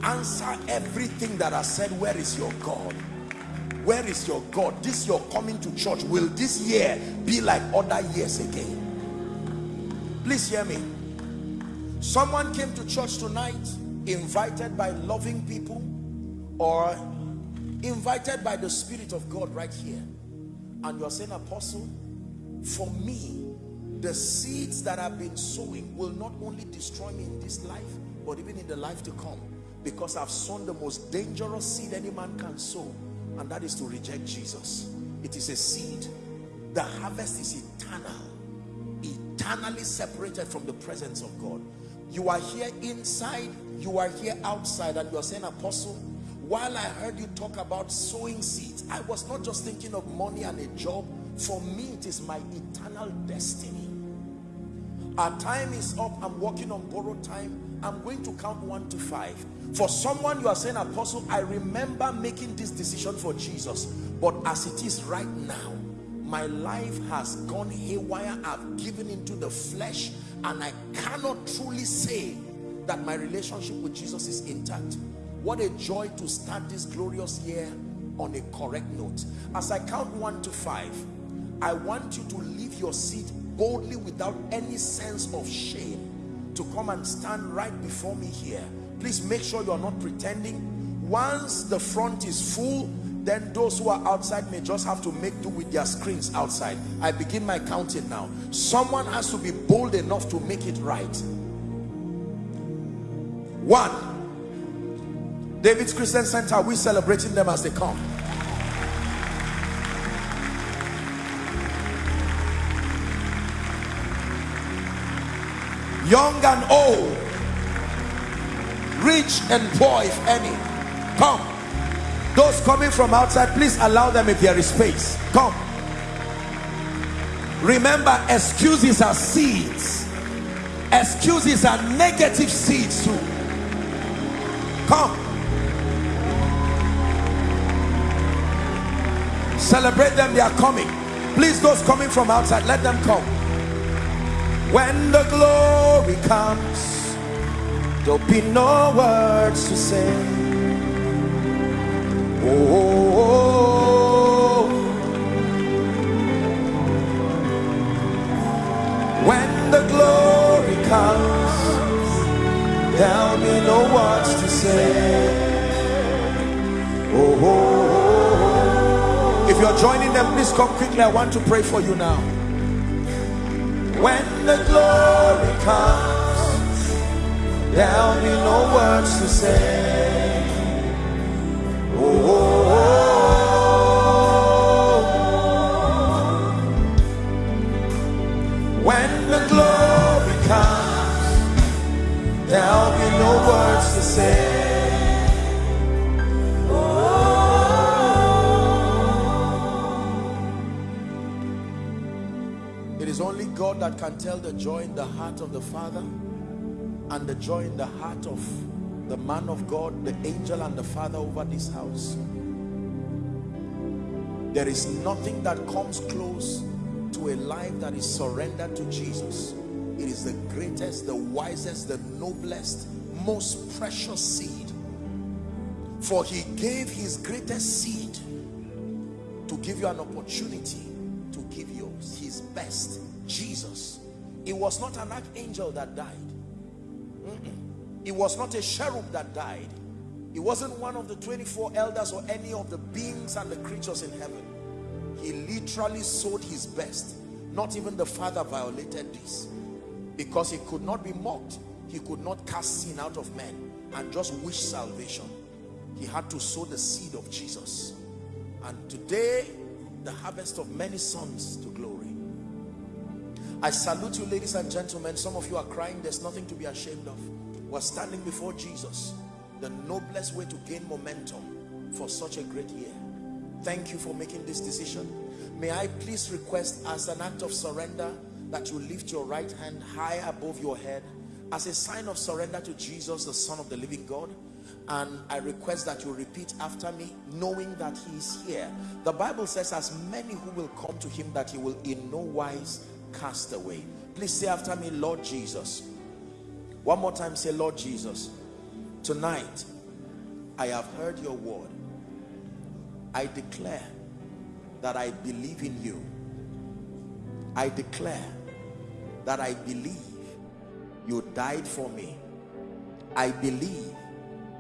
answer everything that I said. Where is your God? Where is your God? This your coming to church will this year be like other years again? Please hear me. Someone came to church tonight invited by loving people or invited by the Spirit of God right here. And you're saying apostle for me the seeds that I've been sowing will not only destroy me in this life but even in the life to come because I've sown the most dangerous seed any man can sow and that is to reject Jesus. It is a seed. The harvest is eternal. Eternally separated from the presence of God. You are here inside you are here outside and you are saying apostle while I heard you talk about sowing seeds I was not just thinking of money and a job. For me it is my eternal destiny. Our time is up. I'm working on borrowed time. I'm going to count one to five. For someone you are saying, Apostle, I remember making this decision for Jesus. But as it is right now, my life has gone haywire. I've given into the flesh and I cannot truly say that my relationship with Jesus is intact. What a joy to start this glorious year on a correct note. As I count one to five, I want you to leave your seat boldly without any sense of shame to come and stand right before me here. Please make sure you're not pretending. Once the front is full, then those who are outside may just have to make do with their screens outside. I begin my counting now. Someone has to be bold enough to make it right. One, David's Christian Center, we're celebrating them as they come. Young and old, rich and poor, if any. Come. Those coming from outside, please allow them if there is space. Come. Remember, excuses are seeds. Excuses are negative seeds too. Come. Celebrate them, they are coming. Please, those coming from outside, let them come. When the glory comes, there'll be no words to say. Oh, when the glory comes, there'll be no words to say. Oh, if you're joining them, please come quickly. I want to pray for you now. When the glory comes, there'll be no words to say. Tell the joy in the heart of the Father and the joy in the heart of the man of God, the angel and the Father over this house. There is nothing that comes close to a life that is surrendered to Jesus. It is the greatest, the wisest, the noblest, most precious seed. For he gave his greatest seed to give you an opportunity to give you his best, Jesus. It was not an archangel that died. Mm -mm. It was not a cherub that died. It wasn't one of the 24 elders or any of the beings and the creatures in heaven. He literally sowed his best. Not even the Father violated this. Because he could not be mocked. He could not cast sin out of men and just wish salvation. He had to sow the seed of Jesus. And today, the harvest of many sons to glory. I salute you, ladies and gentlemen. Some of you are crying. There's nothing to be ashamed of. We're standing before Jesus. The noblest way to gain momentum for such a great year. Thank you for making this decision. May I please request as an act of surrender that you lift your right hand high above your head as a sign of surrender to Jesus, the Son of the living God. And I request that you repeat after me, knowing that he is here. The Bible says, as many who will come to him, that he will in no wise cast away. Please say after me, Lord Jesus. One more time, say, Lord Jesus. Tonight, I have heard your word. I declare that I believe in you. I declare that I believe you died for me. I believe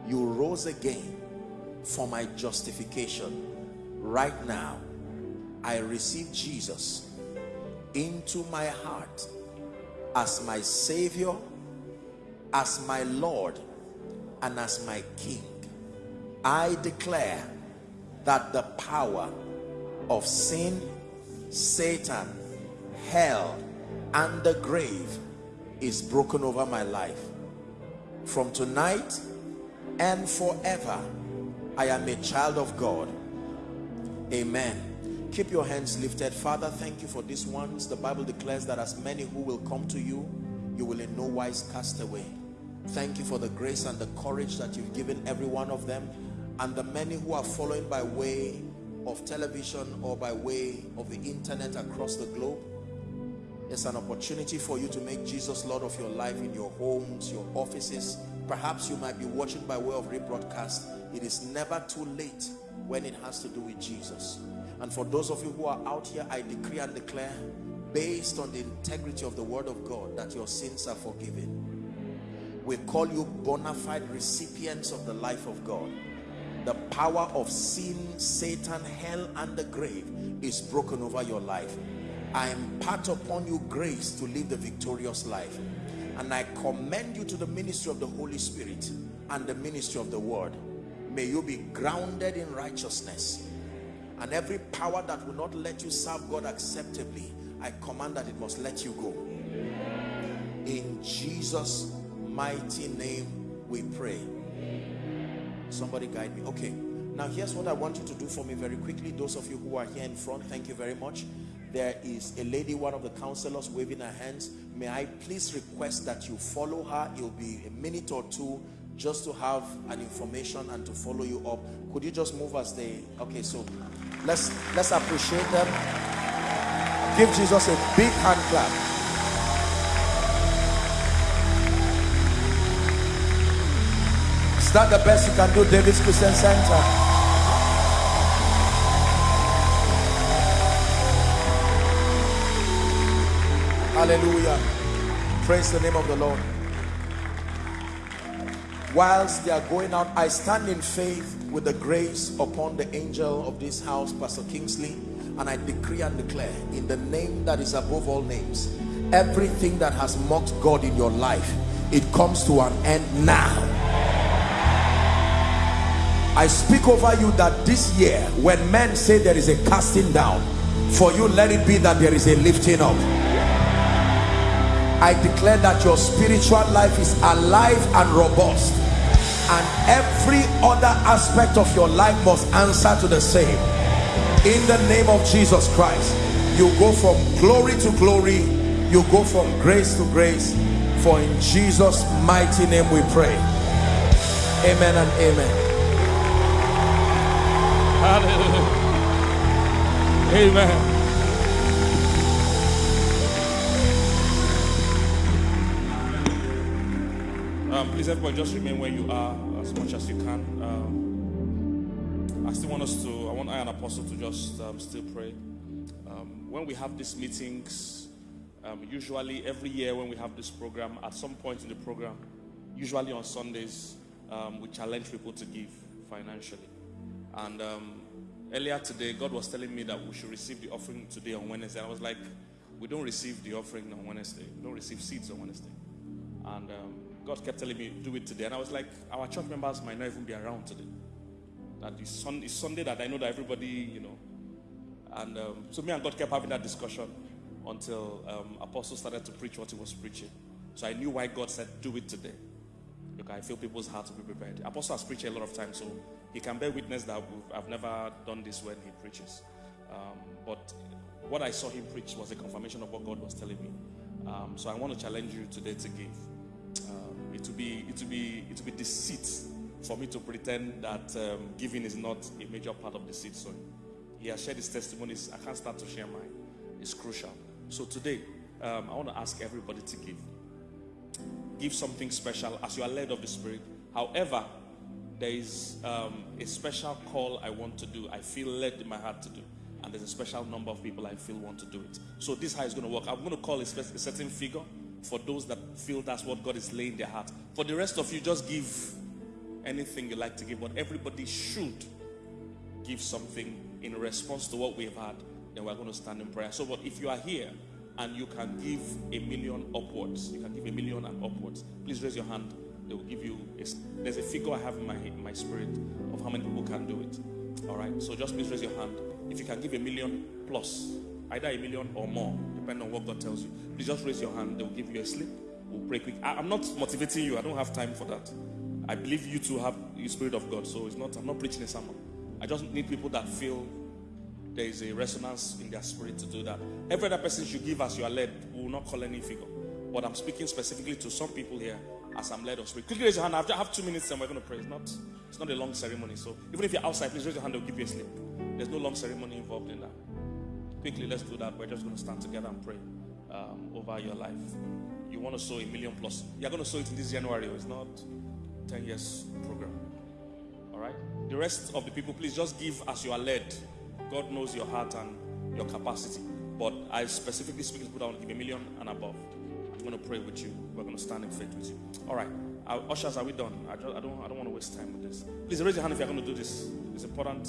you rose again for my justification. Right now, I receive Jesus into my heart as my Savior, as my Lord, and as my King. I declare that the power of sin, Satan, hell, and the grave is broken over my life. From tonight and forever, I am a child of God. Amen. Keep your hands lifted. Father, thank you for these ones. The Bible declares that as many who will come to you, you will in no wise cast away. Thank you for the grace and the courage that you've given every one of them and the many who are following by way of television or by way of the internet across the globe. It's an opportunity for you to make Jesus Lord of your life in your homes, your offices. Perhaps you might be watching by way of rebroadcast. It is never too late when it has to do with Jesus. And for those of you who are out here, I decree and declare, based on the integrity of the word of God, that your sins are forgiven. We call you bona fide recipients of the life of God. The power of sin, Satan, hell, and the grave is broken over your life. I impart upon you grace to live the victorious life. And I commend you to the ministry of the Holy Spirit and the ministry of the word. May you be grounded in righteousness. And every power that will not let you serve God acceptably, I command that it must let you go. In Jesus' mighty name we pray. Somebody guide me. Okay. Now here's what I want you to do for me very quickly. Those of you who are here in front, thank you very much. There is a lady, one of the counselors waving her hands. May I please request that you follow her. It'll be a minute or two just to have an information and to follow you up. Could you just move as they, okay, so let's, let's appreciate them. Give Jesus a big hand clap. Is that the best you can do, David's Christian Center? Hallelujah. Praise the name of the Lord. Whilst they are going out, I stand in faith with the grace upon the angel of this house, Pastor Kingsley, and I decree and declare in the name that is above all names, everything that has mocked God in your life, it comes to an end now. I speak over you that this year, when men say there is a casting down, for you let it be that there is a lifting up. I declare that your spiritual life is alive and robust and every other aspect of your life must answer to the same. In the name of Jesus Christ you go from glory to glory you go from grace to grace. For in Jesus mighty name we pray. Amen and amen. Hallelujah. amen Um, please, everybody, just remain where you are as much as you can. Um, I still want us to, I want I and Apostle to just um, still pray. Um, when we have these meetings, um, usually every year when we have this program, at some point in the program, usually on Sundays, um, we challenge people to give financially. And earlier today, God was telling me that we should receive the offering today on Wednesday. And I was like, we don't receive the offering on Wednesday. We don't receive seeds on Wednesday. And um, God kept telling me, do it today. And I was like, our church members might not even be around today. That it's, sun- it's Sunday that I know that everybody, you know. And um, so me and God kept having that discussion until um, Apostle started to preach what he was preaching. So I knew why God said, do it today. Because I feel people's hearts to be prepared. Apostle has preached a lot of times, so he can bear witness that I've never done this when he preaches. Um, but what I saw him preach was a confirmation of what God was telling me. Um, so I want to challenge you today to give. Um, it will be it be it be deceit for me to pretend that um, giving is not a major part of the seed sowing. He has shared his testimonies. I can't start to share mine. It's crucial. So today, um, I want to ask everybody to give. Give something special as you are led of the Spirit. However, there is um, a special call I want to do. I feel led in my heart to do. And there's a special number of people I feel want to do it. So this is how it's going to work. I'm going to call a, a certain figure for those that feel that's what God is laying their heart. For the rest of you, just give anything you like to give, but everybody should give something in response to what we've had. Then we're going to stand in prayer. So, but if you are here and you can give a million upwards, you can give a million and upwards, please raise your hand. They will give you. A, there's a figure I have in my in my spirit of how many people can do it. All right. So just please raise your hand. If you can give a million plus, either a million or more, depending on what God tells you. Please just raise your hand. They will give you a slip. We'll pray quick. I, am not motivating you. I don't have time for that. I believe you to have the Spirit of God. So it's not. I'm not preaching a sermon. I just need people that feel there is a resonance in their spirit to do that. Every other person should give as you are led. We will not call any figure. But I'm speaking specifically to some people here as I'm led of spirit. Quickly raise your hand. I have two minutes and we're going to pray. It's not, it's not a long ceremony. So even if you're outside, please raise your hand. They'll give you a slip. There's no long ceremony involved in that. Quickly, let's do that. We're just going to stand together and pray um, over your life. You want to sow a million plus. You're going to sow it in this January. It's not 10 years program. All right? The rest of the people, please just give as you are led. God knows your heart and your capacity. But I specifically speak to people that want to give a million and above. I'm going to pray with you. We're going to stand in faith with you. All right. Our ushers, are we done? I, just, I, don't, I don't want to waste time with this. Please raise your hand if you're going to do this. It's important.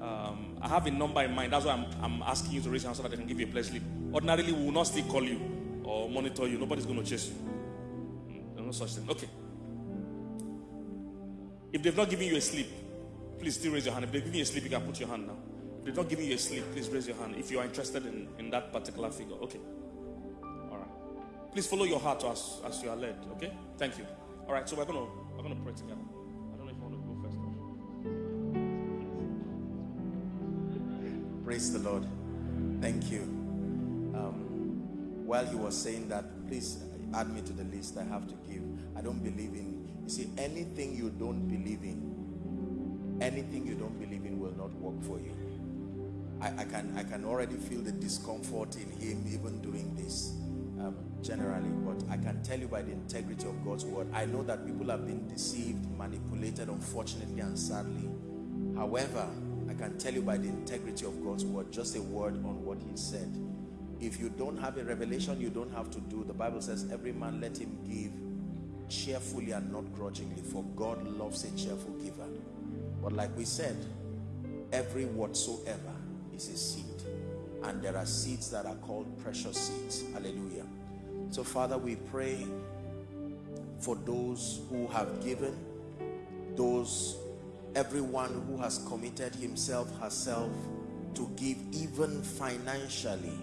Um, I have a number in mind. That's why I'm, I'm asking you to raise your hand so that I can give you a place slip. Ordinarily, we will not still call you or monitor you. Nobody's going to chase you. There's no such thing. Okay. If they've not given you a sleep, please still raise your hand. If they've given you a sleep, you can put your hand now. If they've not given you a sleep, please raise your hand if you are interested in, in that particular figure. Okay. All right. Please follow your heart as, as you are led. Okay? Thank you. All right, so we're gonna we're gonna pray together. Praise the Lord. Thank you. Um, while he was saying that, please add me to the list I have to give. I don't believe in, you see, anything you don't believe in, anything you don't believe in will not work for you. I, I can I can already feel the discomfort in him even doing this um, generally, but I can tell you by the integrity of God's word, I know that people have been deceived, manipulated, unfortunately and sadly. However, I can tell you by the integrity of God's word, just a word on what he said. If you don't have a revelation, you don't have to do. The Bible says, every man let him give cheerfully and not grudgingly, for God loves a cheerful giver. But like we said, every whatsoever is a seed. And there are seeds that are called precious seeds. Hallelujah. So Father, we pray for those who have given, those, everyone who has committed himself, herself to give even financially.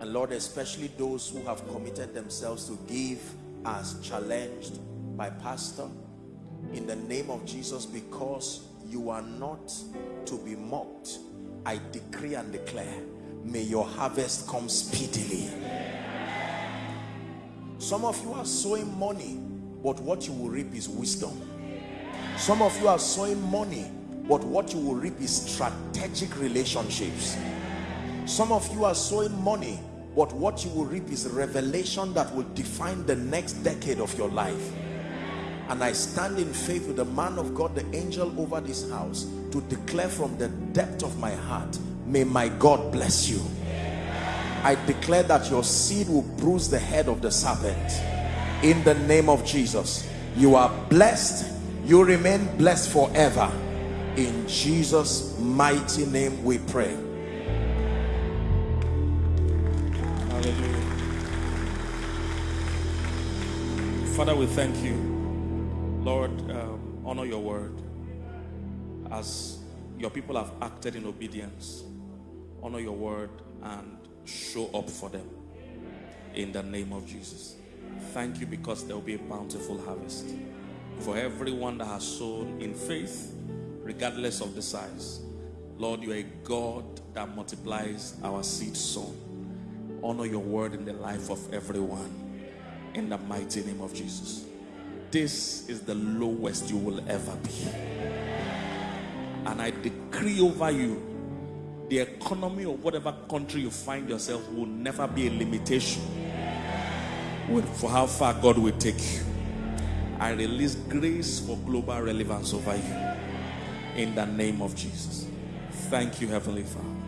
And Lord, especially those who have committed themselves to give as challenged by pastor in the name of Jesus because you are not to be mocked I decree and declare may your harvest come speedily some of you are sowing money but what you will reap is wisdom some of you are sowing money but what you will reap is strategic relationships. Some of you are sowing money but what you will reap is revelation that will define the next decade of your life. And I stand in faith with the man of God the angel over this house to declare from the depth of my heart may my God bless you. I declare that your seed will bruise the head of the serpent. In the name of Jesus you are blessed you remain blessed forever in Jesus mighty name we pray Hallelujah. Father, we thank you. Lord, um, honor your word as your people have acted in obedience. Honor your word and show up for them in the name of Jesus. Thank you because there will be a bountiful harvest for everyone that has sown in faith, regardless of the size. Lord, you are a God that multiplies our seed sown. Honor your word in the life of everyone in the mighty name of Jesus. This is the lowest you will ever be. And I decree over you the economy of whatever country you find yourself will never be a limitation for how far God will take you. I release grace for global relevance over you in the name of Jesus. Thank you, Heavenly Father.